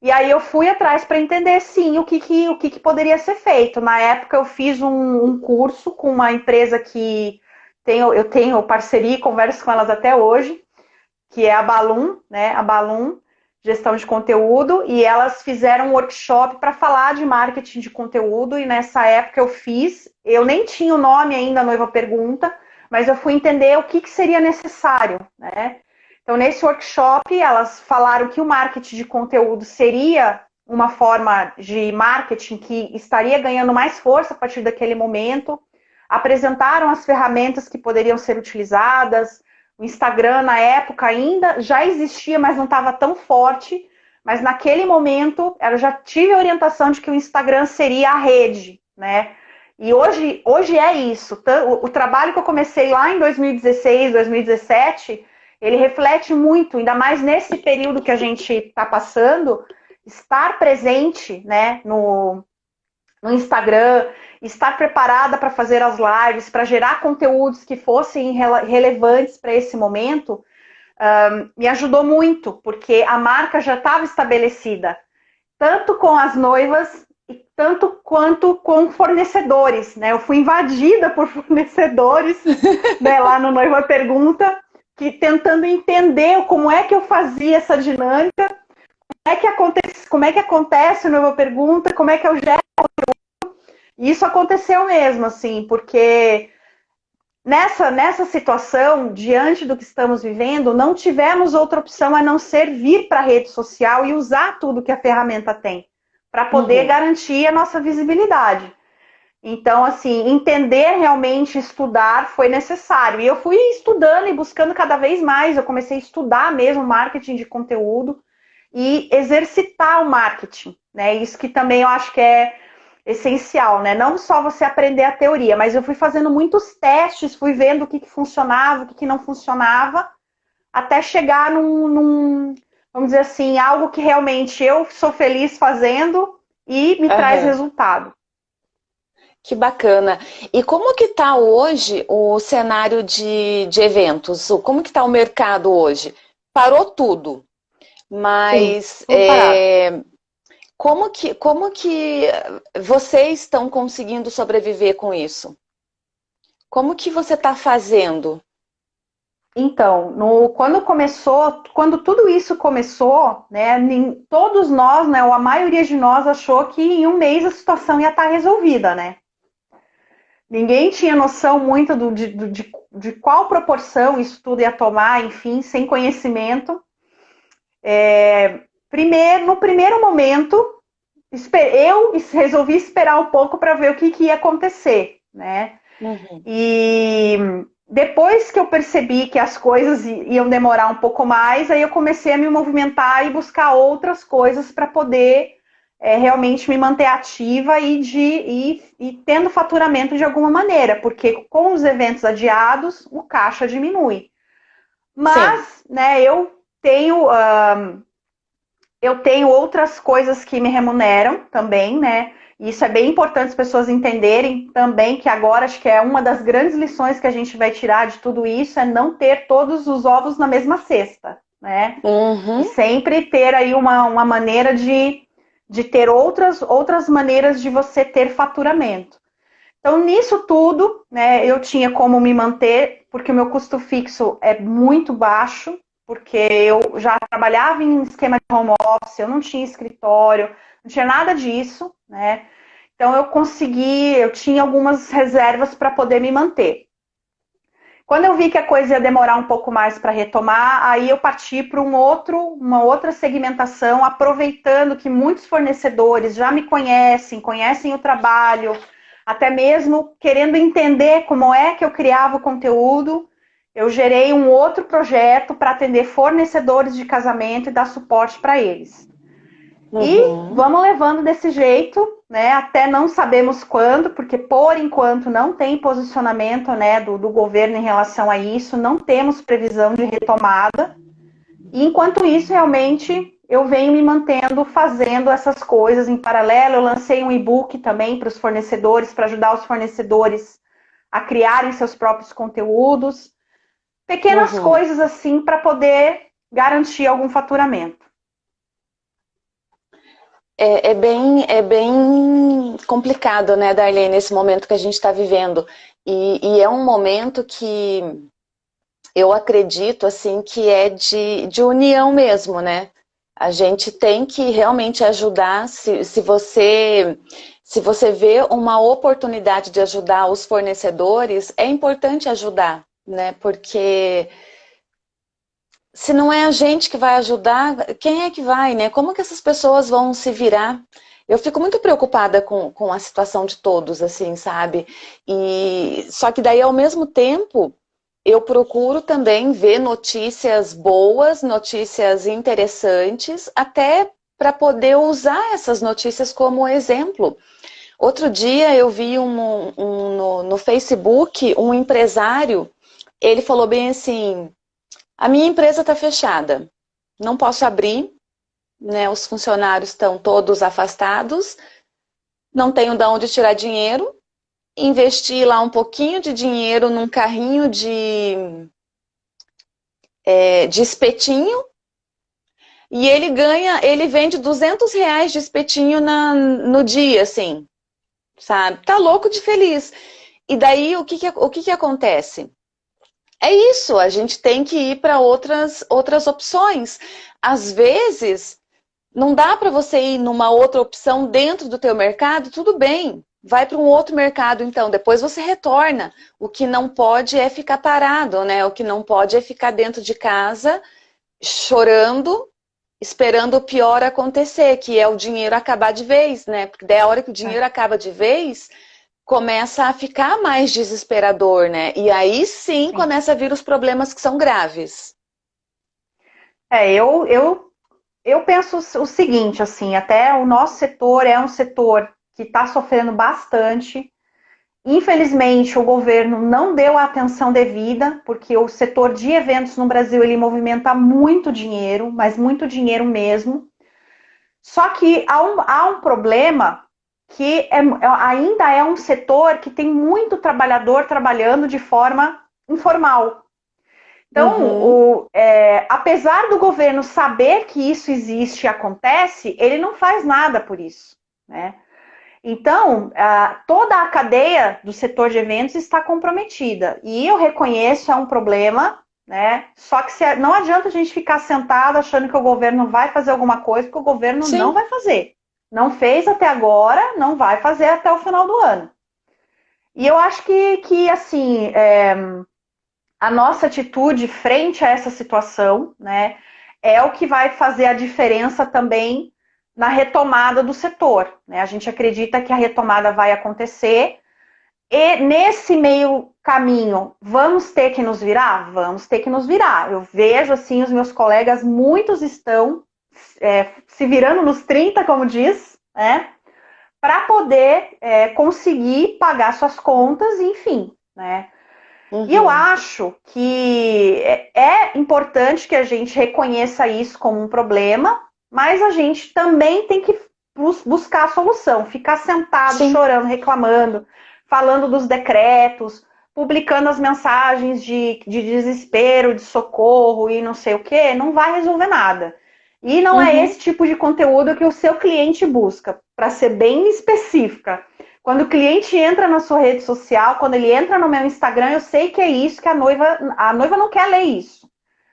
E aí eu fui atrás para entender, sim, o que, que, o que, que poderia ser feito. Na época, eu fiz um, um curso com uma empresa que tenho, eu tenho parceria e converso com elas até hoje, que é a Balloon, né? A Balloon gestão de conteúdo e elas fizeram um workshop para falar de marketing de conteúdo e nessa época eu fiz, eu nem tinha o nome ainda, noiva pergunta, mas eu fui entender o que, que seria necessário, né? Então nesse workshop elas falaram que o marketing de conteúdo seria uma forma de marketing que estaria ganhando mais força a partir daquele momento. Apresentaram as ferramentas que poderiam ser utilizadas. O Instagram, na época, ainda já existia, mas não estava tão forte. Mas naquele momento, eu já tive a orientação de que o Instagram seria a rede, né? E hoje, hoje é isso. O, trabalho que eu comecei lá em 2016, 2017, ele reflete muito, ainda mais nesse período que a gente está passando, estar presente né, no, no Instagram, estar preparada para fazer as lives, para gerar conteúdos que fossem relevantes para esse momento, um, me ajudou muito, porque a marca já estava estabelecida, tanto com as noivas e tanto quanto com fornecedores. Né? Eu fui invadida por fornecedores né, lá no Noiva Pergunta, que tentando entender como é que eu fazia essa dinâmica é que acontece, como é que acontece nova pergunta, como é que eu gero. E isso aconteceu mesmo, assim, porque nessa, nessa situação, diante do que estamos vivendo, não tivemos outra opção a não ser vir para a rede social e usar tudo que a ferramenta tem, para poder uhum. garantir a nossa visibilidade. Então, assim, entender realmente, estudar foi necessário. E eu fui estudando e buscando cada vez mais. Eu comecei a estudar mesmo marketing de conteúdo e exercitar o marketing, né? Isso que também eu acho que é essencial, né? Não só você aprender a teoria, mas eu fui fazendo muitos testes, fui vendo o que, que funcionava, o que, que não funcionava, até chegar num, num, vamos dizer assim, algo que realmente eu sou feliz fazendo e me uhum. traz resultado. Que bacana. E como que está hoje o cenário de, de eventos? Como que está o mercado hoje? Parou tudo. Mas é, como, que, como que vocês estão conseguindo sobreviver com isso? Como que você está fazendo? Então, no, quando começou, quando tudo isso começou, né, todos nós, né, ou a maioria de nós achou que em um mês a situação ia estar resolvida, né? Ninguém tinha noção muito do, de, de, de qual proporção isso tudo ia tomar, enfim, sem conhecimento. É, primeiro, no primeiro momento, eu resolvi esperar um pouco para ver o que, que, ia acontecer, né? Uhum. E depois que eu percebi que as coisas iam demorar um pouco mais, aí eu comecei a me movimentar e buscar outras coisas para poder é, realmente me manter ativa e, de, e, e tendo faturamento de alguma maneira, porque com os eventos adiados, o caixa diminui. Mas, Sim. né, eu tenho, eu tenho outras coisas que me remuneram também, né? Isso é bem importante as pessoas entenderem também que agora acho que é uma das grandes lições que a gente vai tirar de tudo isso é não ter todos os ovos na mesma cesta, né? Uhum. E sempre ter aí uma, uma maneira de, de ter outras, outras maneiras de você ter faturamento. Então, nisso tudo, né, eu tinha como me manter, porque o meu custo fixo é muito baixo, porque eu já trabalhava em esquema de home office, eu não tinha escritório, não tinha nada disso, né? Então eu consegui, eu tinha algumas reservas para poder me manter. Quando eu vi que a coisa ia demorar um pouco mais para retomar, aí eu parti para um outro, uma outra segmentação, aproveitando que muitos fornecedores já me conhecem, conhecem o trabalho, até mesmo querendo entender como é que eu criava o conteúdo eu gerei um outro projeto para atender fornecedores de casamento e dar suporte para eles. Uhum. E vamos levando desse jeito, né? Até não sabemos quando, porque por enquanto não tem posicionamento né, do, do governo em relação a isso, não temos previsão de retomada. E enquanto isso, realmente, eu venho me mantendo fazendo essas coisas em paralelo. Eu lancei um e-book também para os fornecedores, para ajudar os fornecedores a criarem seus próprios conteúdos. Pequenas uhum. coisas assim para poder garantir algum faturamento. É, é, bem, é bem complicado, né, Darlene, nesse momento que a gente está vivendo. E, e, é um momento que eu acredito, assim, que é de, de união mesmo, né? A gente tem que realmente ajudar, se, se você se você vê uma oportunidade de ajudar os fornecedores, é importante ajudar, né? Porque se não é a gente que vai ajudar, quem é que vai, né? Como que essas pessoas vão se virar? Eu fico muito preocupada com, com a situação de todos, assim, sabe? E só que daí, ao mesmo tempo, eu procuro também ver notícias boas, notícias interessantes, até para poder usar essas notícias como exemplo. Outro dia eu vi um, um, no, no Facebook um empresário, ele falou bem assim, a minha empresa está fechada, não posso abrir, né, os funcionários estão todos afastados, não tenho de onde tirar dinheiro, investi lá um pouquinho de dinheiro num carrinho de, é, de espetinho, e ele ganha, ele vende 200 reais de espetinho na, no dia, assim, sabe? Tá louco de feliz. E daí, o que que, o que que acontece? É isso, a gente tem que ir para outras, outras opções. Às vezes, não dá para você ir numa outra opção dentro do teu mercado, tudo bem. Vai para um outro mercado, então. Depois você retorna. O que não pode é ficar parado, né? O que não pode é ficar dentro de casa, chorando, esperando o pior acontecer, que é o dinheiro acabar de vez, né? Porque daí a hora que o dinheiro é. acaba de vez, começa a ficar mais desesperador, né? E aí sim, sim. começa a vir os problemas que são graves. É, eu, eu, eu penso o seguinte, assim, até o nosso setor é um setor que está sofrendo bastante. Infelizmente, o governo não deu a atenção devida, porque o setor de eventos no Brasil ele movimenta muito dinheiro, mas muito dinheiro mesmo. Só que há um, há um problema que é, ainda é um setor que tem muito trabalhador trabalhando de forma informal. Então, uhum. o, é, apesar do governo saber que isso existe e acontece, ele não faz nada por isso. Né? Então, a, toda a cadeia do setor de eventos está comprometida. E eu reconheço, é um problema, né? Só que se, não adianta a gente ficar sentado achando que o governo vai fazer alguma coisa, porque o governo Sim. não vai fazer. Não fez até agora, não vai fazer até o final do ano. E eu acho que, que assim, é, a nossa atitude frente a essa situação, né, é o que vai fazer a diferença também na retomada do setor. Né? A gente acredita que a retomada vai acontecer e nesse meio caminho, vamos ter que nos virar? Vamos ter que nos virar. Eu vejo, assim, os meus colegas, muitos estão é, se virando nos 30, como diz, né? Para poder é, conseguir pagar suas contas, enfim, né? Uhum. E eu uhum. acho que é, é importante que a gente reconheça isso como um problema, mas a gente também tem que buscar a solução, ficar sentado, Sim. chorando, reclamando, falando dos decretos, publicando as mensagens de, de desespero, de socorro e não sei o que, não vai resolver nada. E não é uhum. é esse tipo de conteúdo que o seu cliente busca, para ser bem específica. Quando o cliente entra na sua rede social, quando ele entra no meu Instagram, eu sei que é isso que a noiva, a noiva não quer ler isso.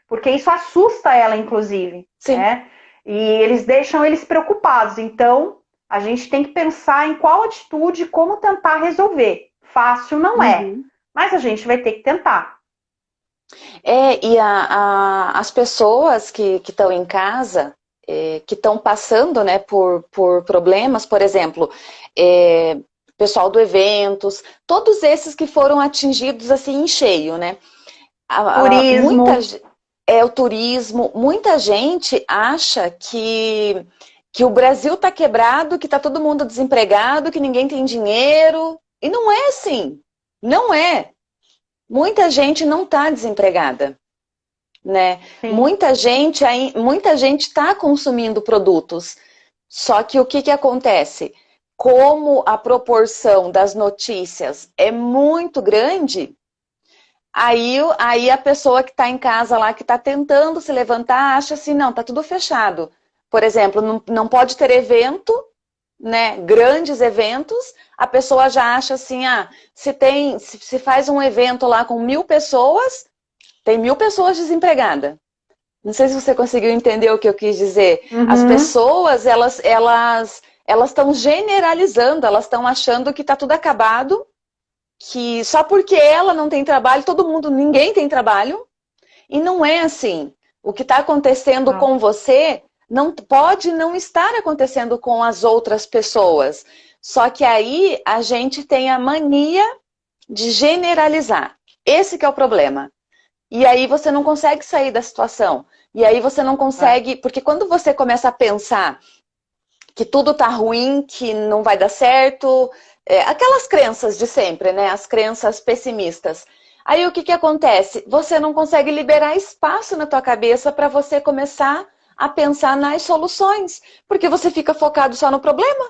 Porque isso assusta ela, inclusive. Sim. Né? E eles deixam eles preocupados. Então, a gente tem que pensar em qual atitude, como tentar resolver. Fácil não é, uhum. mas a gente vai ter que tentar. É, e a, a, as pessoas que estão em casa, é, que estão passando né, por, por problemas, por exemplo, é, pessoal do eventos, todos esses que foram atingidos assim em cheio, né? A, turismo. Muita, é o turismo. Muita gente acha que, que o Brasil está quebrado, que está todo mundo desempregado, que ninguém tem dinheiro. E não é assim. Não é. Muita gente não está desempregada. Né? Muita gente muita gente está consumindo produtos. Só que o que, que acontece? Como a proporção das notícias é muito grande, aí, aí a pessoa que está em casa lá, que está tentando se levantar, acha assim, não, está tudo fechado. Por exemplo, não, não pode ter evento, né, grandes eventos, a pessoa já acha assim, ah, se tem, se, se faz um evento lá com mil pessoas, tem mil pessoas desempregadas. Não sei se você conseguiu entender o que eu quis dizer. Uhum. As pessoas, elas elas elas estão generalizando, elas estão achando que está tudo acabado, que só porque ela não tem trabalho, todo mundo, ninguém tem trabalho. E não é assim. O que está acontecendo ah. com você não pode não estar acontecendo com as outras pessoas. Só que aí a gente tem a mania de generalizar. Esse que é o problema. E aí você não consegue sair da situação. E aí você não consegue... É. Porque quando você começa a pensar que tudo tá ruim, que não vai dar certo... É, aquelas crenças de sempre, né? As crenças pessimistas. Aí o que, que acontece? Você não consegue liberar espaço na tua cabeça para você começar a pensar nas soluções. Porque você fica focado só no problema.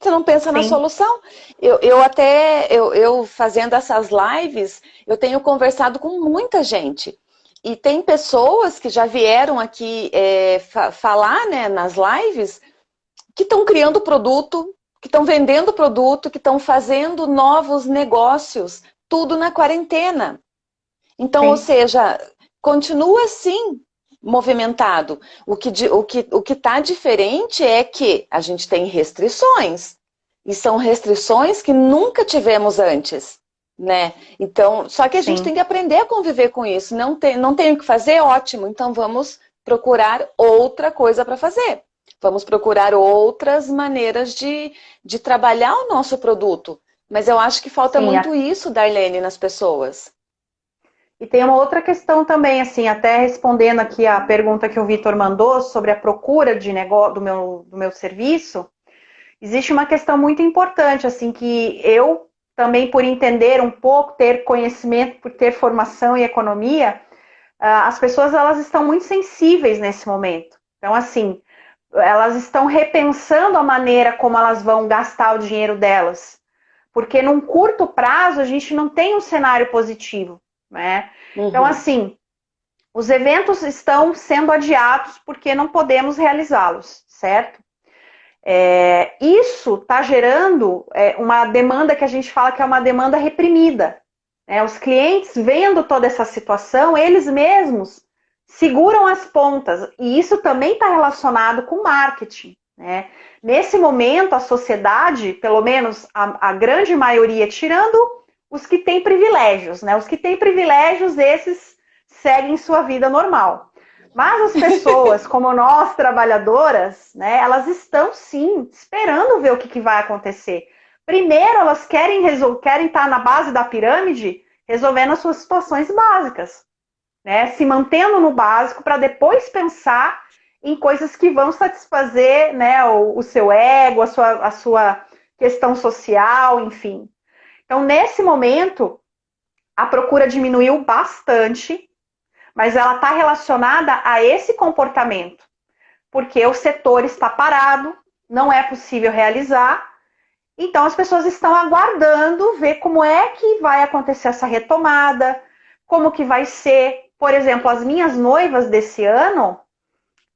Você não pensa Sim. na solução. Eu, eu até, eu, eu fazendo essas lives, eu tenho conversado com muita gente. E tem pessoas que já vieram aqui é, fa falar né, nas lives que estão criando produto, que estão vendendo produto, que estão fazendo novos negócios, tudo na quarentena. Então, Sim. ou seja, continua assim, movimentado. O que o que o que está diferente é que a gente tem restrições e são restrições que nunca tivemos antes, né? Então, só que a Sim. gente tem que aprender a conviver com isso. Não tem não tem o que fazer, ótimo. Então vamos procurar outra coisa para fazer. Vamos procurar outras maneiras de, de trabalhar o nosso produto. Mas eu acho que falta Sim, muito a... isso, Darlene, nas pessoas. E tem uma outra questão também, assim, até respondendo aqui a pergunta que o Vitor mandou sobre a procura de negócio do meu, do meu serviço, existe uma questão muito importante, assim, que eu também por entender um pouco, ter conhecimento, por ter formação em economia, ah, as pessoas elas estão muito sensíveis nesse momento. Então, assim, elas estão repensando a maneira como elas vão gastar o dinheiro delas. Porque num curto prazo a gente não tem um cenário positivo. Né? Uhum. Então, assim, os eventos estão sendo adiados porque não podemos realizá-los, certo? É, isso está gerando é, uma demanda que a gente fala que é uma demanda reprimida. Né? Os clientes, vendo toda essa situação, eles mesmos seguram as pontas. E isso também está relacionado com marketing. Né? Nesse momento, a sociedade, pelo menos a, a grande maioria, tirando os que têm privilégios, né? Os que têm privilégios, esses seguem sua vida normal. Mas as pessoas, como nós, trabalhadoras, né, elas estão sim esperando ver o que, que vai acontecer. Primeiro, elas querem, querem estar na base da pirâmide resolvendo as suas situações básicas, né? Se mantendo no básico para depois pensar em coisas que vão satisfazer né, o, o seu ego, a sua, a sua questão social, enfim. Então, nesse momento, a procura diminuiu bastante, mas ela está relacionada a esse comportamento, porque o setor está parado, não é possível realizar, então as pessoas estão aguardando ver como é que vai acontecer essa retomada, como que vai ser. Por exemplo, as minhas noivas desse ano,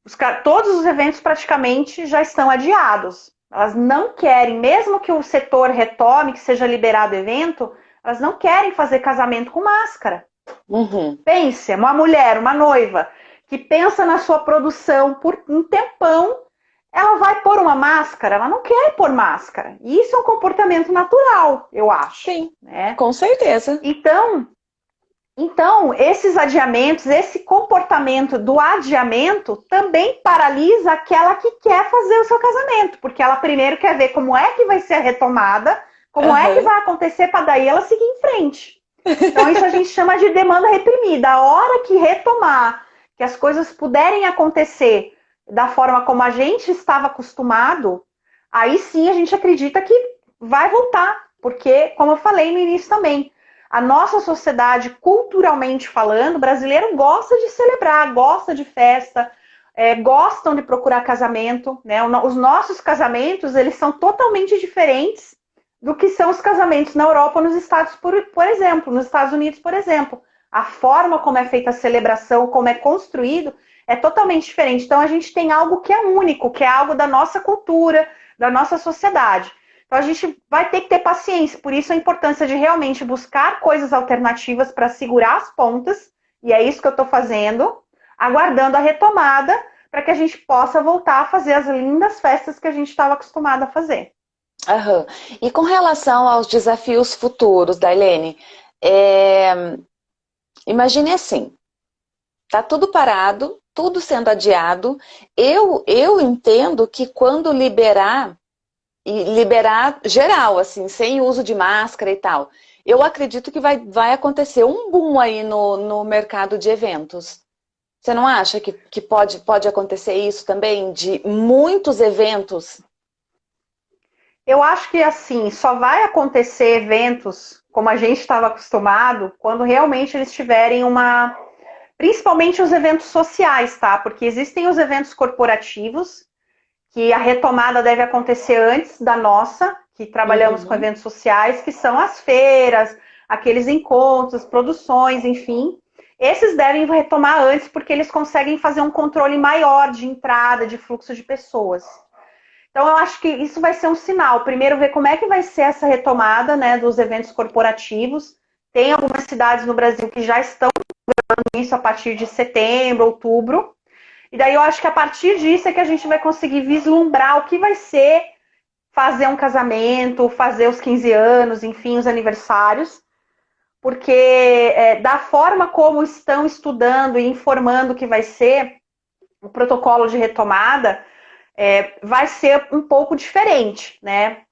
os, todos os eventos praticamente já estão adiados. Elas não querem, mesmo que o setor retome, que seja liberado o evento, elas não querem fazer casamento com máscara. Uhum. Pense, uma mulher, uma noiva, que pensa na sua produção por um tempão, ela vai pôr uma máscara, ela não quer pôr máscara. E isso é um comportamento natural, eu acho. Sim, né? com certeza. Então, então, esses adiamentos, esse comportamento do adiamento também paralisa aquela que quer fazer o seu casamento, porque ela primeiro quer ver como é que vai ser a retomada, como uhum. é que vai acontecer para daí ela seguir em frente. Então, isso a gente chama de demanda reprimida. A hora que retomar, que as coisas puderem acontecer da forma como a gente estava acostumado, aí sim a gente acredita que vai voltar, porque, como eu falei no início também, a nossa sociedade, culturalmente falando, brasileiro gosta de celebrar, gosta de festa, é, gostam de procurar casamento. Né? Os nossos casamentos, eles são totalmente diferentes do que são os casamentos na Europa nos Estados, por, por exemplo, nos Estados Unidos, por exemplo. A forma como é feita a celebração, como é construído, é totalmente diferente. Então, a gente tem algo que é único, que é algo da nossa cultura, da nossa sociedade. Então a gente vai ter que ter paciência, por isso a importância de realmente buscar coisas alternativas para segurar as pontas, e é isso que eu estou fazendo, aguardando a retomada para que a gente possa voltar a fazer as lindas festas que a gente estava acostumado a fazer. Uhum. E com relação aos desafios futuros, Darlene, é... imagine assim, Tá tudo parado, tudo sendo adiado. Eu, eu entendo que quando liberar, e liberar geral, assim, sem uso de máscara e tal, eu acredito que vai, vai acontecer um boom aí no, no mercado de eventos. Você não acha que, que pode, pode acontecer isso também, de muitos eventos? Eu acho que, assim, só vai acontecer eventos como a gente estava acostumado quando realmente eles tiverem uma Principalmente os eventos sociais, tá? Porque existem os eventos corporativos, que a retomada deve acontecer antes da nossa, que trabalhamos uhum. com eventos sociais, que são as feiras, aqueles encontros, produções, enfim. Esses devem retomar antes, porque eles conseguem fazer um controle maior de entrada, de fluxo de pessoas. Então, eu acho que isso vai ser um sinal. Primeiro, ver como é que vai ser essa retomada né, dos eventos corporativos. Tem algumas cidades no Brasil que já estão isso a partir de setembro, outubro. E daí eu acho que a partir disso é que a gente vai conseguir vislumbrar o que vai ser fazer um casamento, fazer os 15 anos, enfim, os aniversários. Porque é, da forma como estão estudando e informando que vai ser o protocolo de retomada, é, vai ser um pouco diferente, né?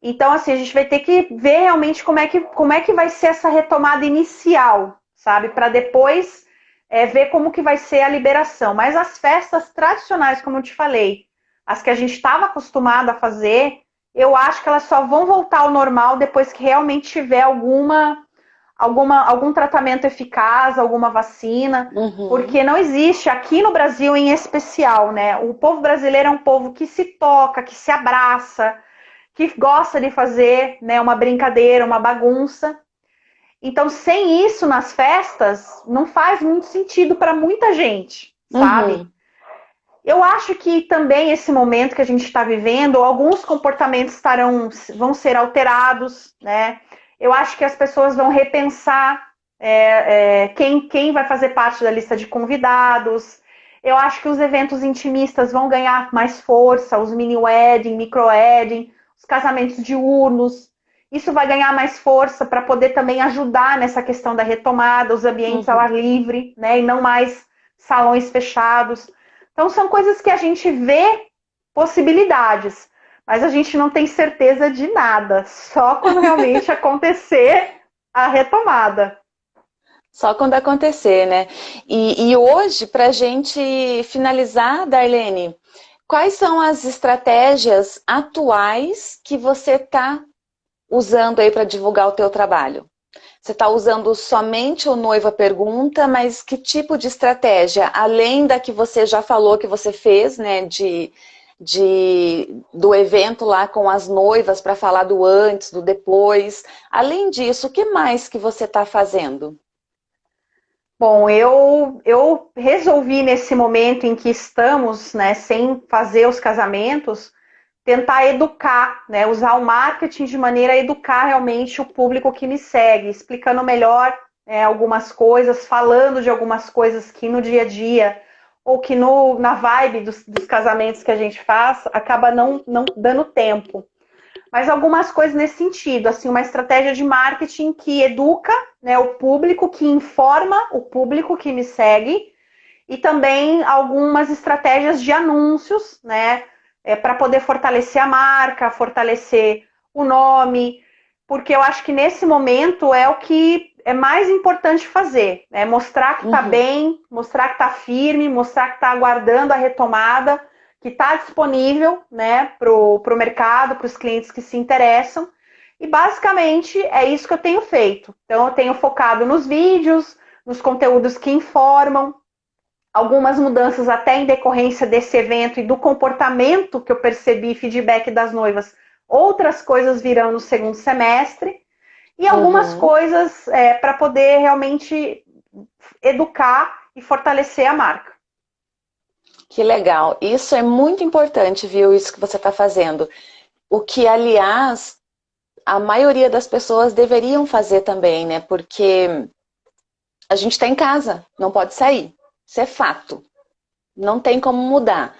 Então, assim, a gente vai ter que ver realmente como é que, como é que vai ser essa retomada inicial, sabe? Para depois é, ver como que vai ser a liberação. Mas as festas tradicionais, como eu te falei, as que a gente estava acostumado a fazer, eu acho que elas só vão voltar ao normal depois que realmente tiver alguma, alguma algum tratamento eficaz, alguma vacina, uhum. porque não existe aqui no Brasil em especial, né? O povo brasileiro é um povo que se toca, que se abraça, que gosta de fazer, né, uma brincadeira, uma bagunça. Então, sem isso nas festas, não faz muito sentido para muita gente, sabe? Uhum. Eu acho que também esse momento que a gente está vivendo, alguns comportamentos estarão, vão ser alterados, né? Eu acho que as pessoas vão repensar é, é, quem, quem vai fazer parte da lista de convidados. Eu acho que os eventos intimistas vão ganhar mais força, os mini wedding, micro wedding, os casamentos diurnos. Isso vai ganhar mais força para poder também ajudar nessa questão da retomada, os ambientes uhum. ao ar livre, né? E não mais salões fechados. Então são coisas que a gente vê possibilidades, mas a gente não tem certeza de nada, só quando realmente acontecer a retomada. Só quando acontecer, né? E, e hoje, para a gente finalizar, Darlene, quais são as estratégias atuais que você está usando aí para divulgar o teu trabalho? Você está usando somente o Noiva Pergunta, mas que tipo de estratégia? Além da que você já falou que você fez, né, de, de, do evento lá com as noivas para falar do antes, do depois. Além disso, o que mais que você está fazendo? Bom, eu, eu resolvi nesse momento em que estamos, né, sem fazer os casamentos, tentar educar, né, usar o marketing de maneira a educar realmente o público que me segue, explicando melhor é, algumas coisas, falando de algumas coisas que no dia a dia ou que no, na vibe dos, dos casamentos que a gente faz acaba não, não dando tempo. Mas algumas coisas nesse sentido, assim, uma estratégia de marketing que educa né, o público, que informa o público que me segue, e também algumas estratégias de anúncios, né? É, para poder fortalecer a marca, fortalecer o nome, porque eu acho que nesse momento é o que é mais importante fazer, é mostrar que está uhum. bem, mostrar que está firme, mostrar que está aguardando a retomada, que está disponível né, para o mercado, para os clientes que se interessam. E basicamente é isso que eu tenho feito. Então eu tenho focado nos vídeos, nos conteúdos que informam, algumas mudanças até em decorrência desse evento e do comportamento que eu percebi, feedback das noivas. Outras coisas virão no segundo semestre e algumas uhum. coisas é, para poder realmente educar e fortalecer a marca. Que legal. Isso é muito importante, viu? Isso que você está fazendo. O que, aliás, a maioria das pessoas deveriam fazer também, né? Porque a gente está em casa, não pode sair. Isso é fato. Não tem como mudar.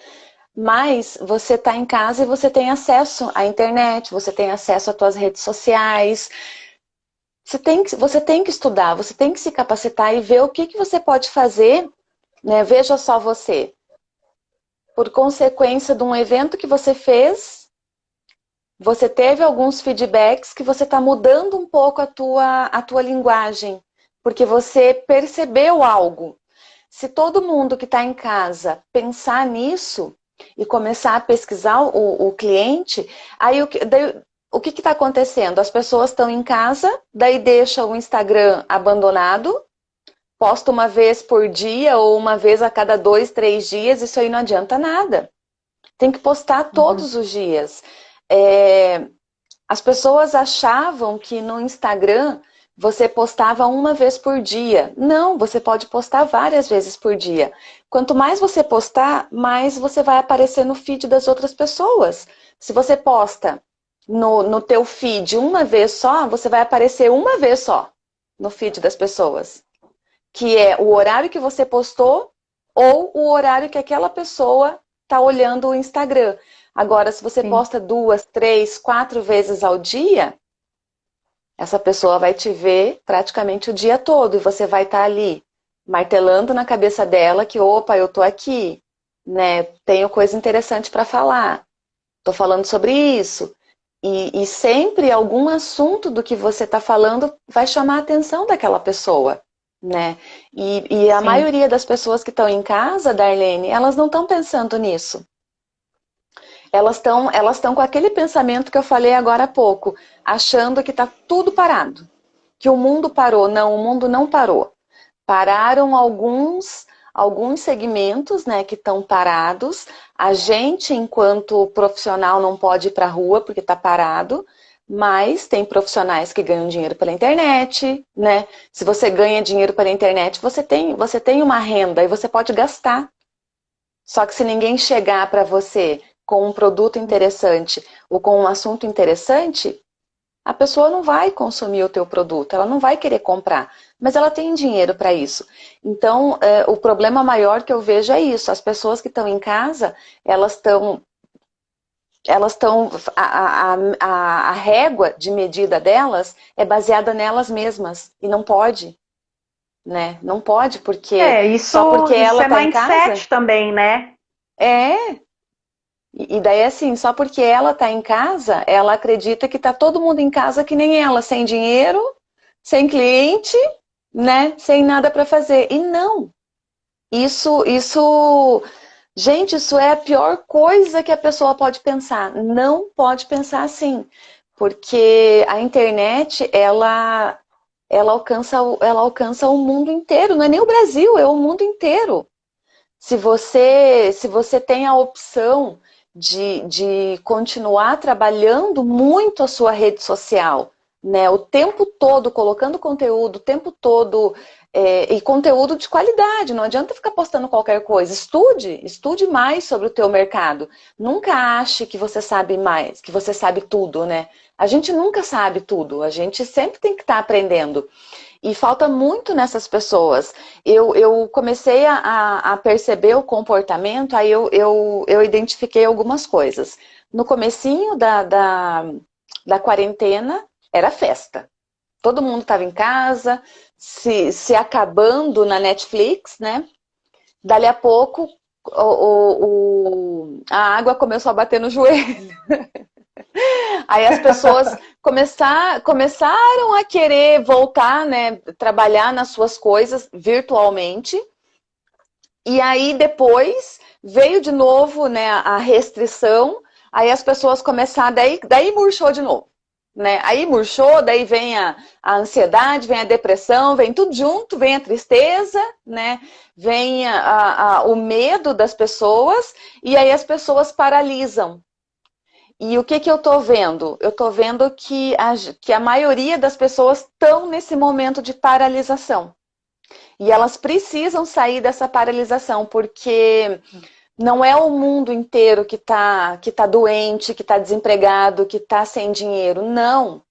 Mas você está em casa e você tem acesso à internet, você tem acesso às suas redes sociais. Você tem, que, você tem que estudar, você tem que se capacitar e ver o que, que você pode fazer né? Veja só você. Por consequência de um evento que você fez, você teve alguns feedbacks que você está mudando um pouco a tua, a tua linguagem, porque você percebeu algo. Se todo mundo que está em casa pensar nisso e começar a pesquisar o, o cliente, aí o, daí, o que está acontecendo? As pessoas estão em casa, daí deixa o Instagram abandonado, posta uma vez por dia ou uma vez a cada dois, três dias, isso aí não adianta nada. Tem que postar uhum. todos uhum. os dias. É, as pessoas achavam que no Instagram você postava uma vez por dia. Não, você pode postar várias vezes por dia. Quanto mais você postar, mais você vai aparecer no feed das outras pessoas. Se você posta no, no teu feed uma vez só, você vai aparecer uma vez só no feed das pessoas. Que é o horário que você postou ou o horário que aquela pessoa está olhando o Instagram. Agora, se você Sim. posta duas, três, quatro vezes ao dia, essa pessoa vai te ver praticamente o dia todo e você vai estar tá ali martelando na cabeça dela que, opa, eu tô aqui, né? Tenho coisa interessante para falar. Tô falando sobre isso. E, e, sempre algum assunto do que você está falando vai chamar a atenção daquela pessoa, né? E, e a Sim. maioria das pessoas que estão em casa, Darlene, elas não estão pensando nisso elas estão elas com aquele pensamento que eu falei agora há pouco, achando que está tudo parado, que o mundo parou. Não, o mundo não parou. Pararam alguns alguns segmentos né, que estão parados. A gente, enquanto profissional, não pode ir para a rua porque está parado, mas tem profissionais que ganham dinheiro pela internet, né? Se você ganha dinheiro pela internet, você tem, você tem uma renda e você pode gastar. Só que se ninguém chegar para você com um produto interessante ou com um assunto interessante, a pessoa não vai consumir o teu produto, ela não vai querer comprar, mas ela tem dinheiro para isso. Então, é, o problema maior que eu vejo é isso, as pessoas que estão em casa, elas estão elas estão, a, a, a, a, régua de medida delas é baseada nelas mesmas, e não pode, né? Não pode, porque é, isso, só porque isso ela é tá mindset em casa, também, né? É, e daí, assim, só porque ela está em casa, ela acredita que está todo mundo em casa que nem ela, sem dinheiro, sem cliente, né? Sem nada para fazer. E não. Isso, isso, gente, isso é a pior coisa que a pessoa pode pensar. Não pode pensar assim, porque a internet, ela, ela alcança, ela alcança o mundo inteiro. Não é nem o Brasil, é o mundo inteiro. Se você, se você tem a opção de, de continuar trabalhando muito a sua rede social, né? O tempo todo colocando conteúdo, o tempo todo é, e conteúdo de qualidade. Não adianta ficar postando qualquer coisa. Estude, estude mais sobre o teu mercado. Nunca ache que você sabe mais, que você sabe tudo, né? A gente nunca sabe tudo. A gente sempre tem que estar tá aprendendo. E falta muito nessas pessoas. Eu, eu comecei a, a perceber o comportamento, aí eu, eu, eu identifiquei algumas coisas. No comecinho da, da, da quarentena, era festa. Todo mundo estava em casa, se, se acabando na Netflix, né? Dali a pouco, o, o, o, a água começou a bater no joelho. Aí as pessoas começar, começaram a querer voltar, né, trabalhar nas suas coisas virtualmente. E aí depois veio de novo, né, a restrição. Aí as pessoas começaram, daí, daí murchou de novo. Né? Aí murchou, daí vem a, a, ansiedade, vem a depressão, vem tudo junto, vem a tristeza, né? vem a, a, o medo das pessoas, e aí as pessoas paralisam. E o que, que eu estou vendo? Eu estou vendo que a, que a maioria das pessoas estão nesse momento de paralisação. E elas precisam sair dessa paralisação, porque não é o mundo inteiro que está que tá doente, que está desempregado, que está sem dinheiro. Não.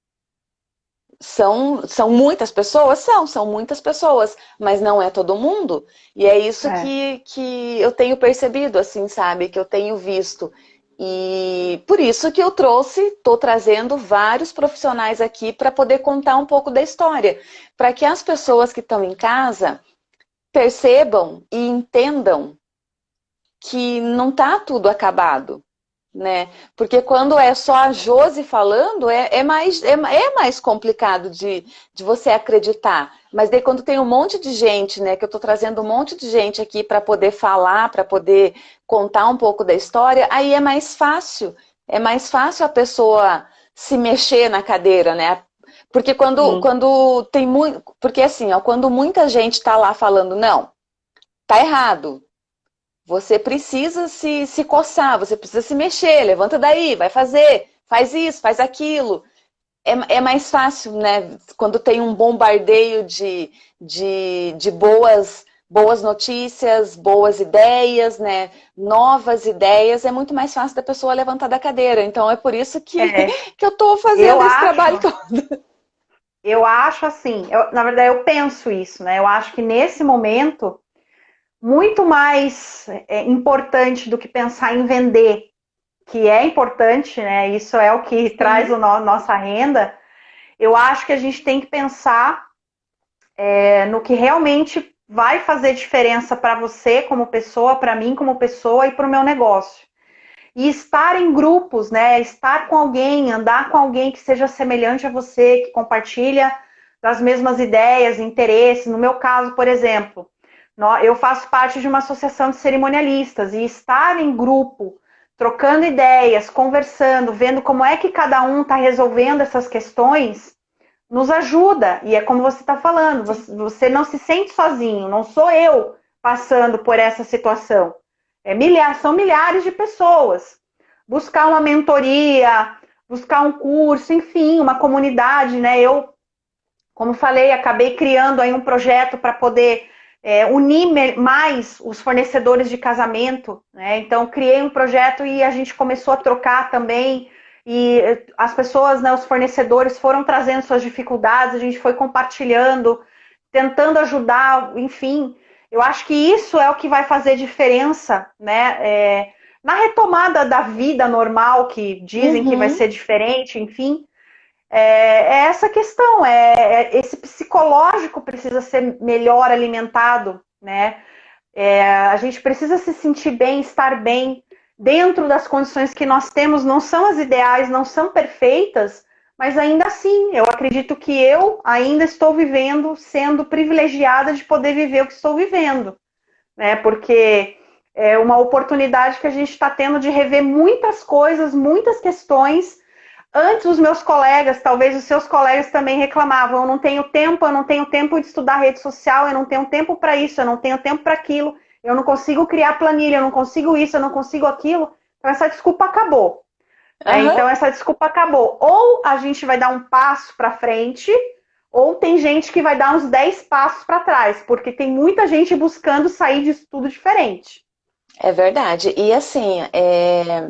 São, são muitas pessoas? São, são muitas pessoas, mas não é todo mundo. E é isso é. Que, que eu tenho percebido, assim, sabe? Que eu tenho visto. E por isso que eu trouxe, estou trazendo vários profissionais aqui para poder contar um pouco da história. Para que as pessoas que estão em casa percebam e entendam que não está tudo acabado, né? Porque quando é só a Josi falando, é, é mais, é, é, mais complicado de, de você acreditar. Mas daí quando tem um monte de gente, né? Que eu estou trazendo um monte de gente aqui para poder falar, para poder contar um pouco da história, aí é mais fácil. É mais fácil a pessoa se mexer na cadeira, né? Porque quando, quando tem muito. Porque assim, ó, quando muita gente está lá falando, não, tá errado, você precisa se, se coçar, você precisa se mexer, levanta daí, vai fazer, faz isso, faz aquilo. É, é mais fácil, né? Quando tem um bombardeio de, de, de boas, boas notícias, boas ideias, né? Novas ideias, é muito mais fácil da pessoa levantar da cadeira. Então é por isso que, é. que eu estou fazendo eu esse acho, trabalho todo. Eu acho assim, eu, na verdade eu penso isso, né? Eu acho que nesse momento muito mais é, importante do que pensar em vender, que é importante, né? Isso é o que Sim. traz a no, nossa renda. Eu acho que a gente tem que pensar é, no que realmente vai fazer diferença para você como pessoa, para mim como pessoa e para o meu negócio. E estar em grupos, né? Estar com alguém, andar com alguém que seja semelhante a você, que compartilha das mesmas ideias, interesses. No meu caso, por exemplo, eu faço parte de uma associação de cerimonialistas e estar em grupo, trocando ideias, conversando, vendo como é que cada um está resolvendo essas questões, nos ajuda. E é como você está falando, você não se sente sozinho, não sou eu passando por essa situação. É milhares, são milhares de pessoas. Buscar uma mentoria, buscar um curso, enfim, uma comunidade, né? Eu, como falei, acabei criando aí um projeto para poder é, unir mais os fornecedores de casamento, né? Então criei um projeto e a gente começou a trocar também e as pessoas, né, os fornecedores foram trazendo suas dificuldades, a gente foi compartilhando, tentando ajudar, enfim. Eu acho que isso é o que vai fazer diferença, né? É, na retomada da vida normal, que dizem uhum. que vai uhum. ser diferente, enfim, é, é essa questão, é, é, esse psicológico precisa ser melhor alimentado, né? É, a gente precisa se sentir bem, estar bem dentro das condições que nós temos, não são as ideais, não são perfeitas, mas ainda assim, eu acredito que eu ainda estou vivendo, sendo privilegiada de poder viver o que estou vivendo, né? Porque é uma oportunidade que a gente está tendo de rever muitas coisas, muitas questões Antes, os meus colegas, talvez os seus colegas também reclamavam: eu não tenho tempo, eu não tenho tempo de estudar rede social, eu não tenho tempo para isso, eu não tenho tempo para aquilo, eu não consigo criar planilha, eu não consigo isso, eu não consigo aquilo. Então, essa desculpa acabou. Uhum. É, então, essa desculpa acabou. Ou a gente vai dar um passo para frente, ou tem gente que vai dar uns 10 passos para trás, porque tem muita gente buscando sair disso tudo diferente. É verdade. E assim, é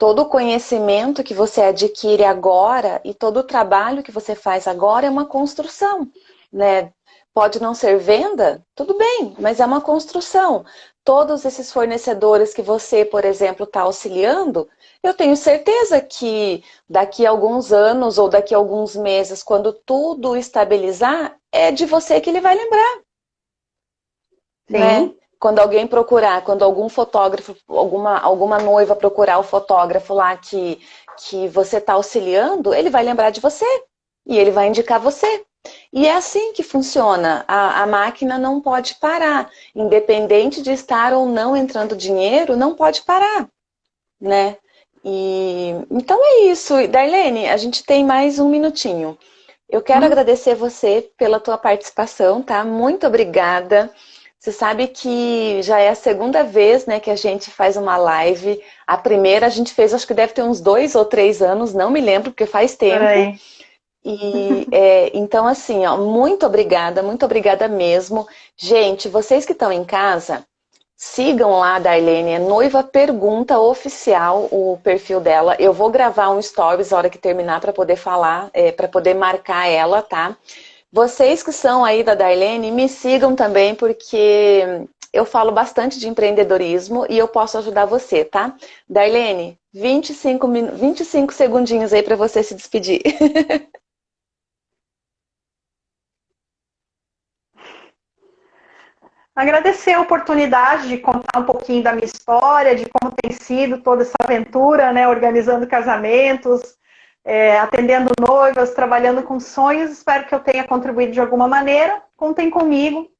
todo o conhecimento que você adquire agora e todo o trabalho que você faz agora é uma construção, né? Pode não ser venda, tudo bem, mas é uma construção. Todos esses fornecedores que você, por exemplo, está auxiliando, eu tenho certeza que daqui a alguns anos ou daqui a alguns meses, quando tudo estabilizar, é de você que ele vai lembrar. Sim. Né? Quando alguém procurar, quando algum fotógrafo, alguma, alguma noiva procurar o fotógrafo lá que, que você está auxiliando, ele vai lembrar de você e ele vai indicar você. E é assim que funciona. A, a máquina não pode parar. Independente de estar ou não entrando dinheiro, não pode parar. Né? E, então é isso. Darlene, a gente tem mais um minutinho. Eu quero hum. agradecer você pela tua participação, tá? Muito obrigada. Você sabe que já é a segunda vez né, que a gente faz uma live. A primeira a gente fez, acho que deve ter uns dois ou três anos, não me lembro, porque faz tempo. E é, então, assim, ó, muito obrigada, muito obrigada mesmo. Gente, vocês que estão em casa, sigam lá a Darlene, é Noiva Pergunta Oficial, o perfil dela. Eu vou gravar um stories na hora que terminar para poder falar, é, para poder marcar ela, tá? Vocês que são aí da Darlene, me sigam também, porque eu falo bastante de empreendedorismo e eu posso ajudar você, tá? Darlene, 25, 25 segundinhos aí para você se despedir. agradecer a oportunidade de contar um pouquinho da minha história, de como tem sido toda essa aventura, né, organizando casamentos, é, atendendo noivas, trabalhando com sonhos. Espero que eu tenha contribuído de alguma maneira. Contem comigo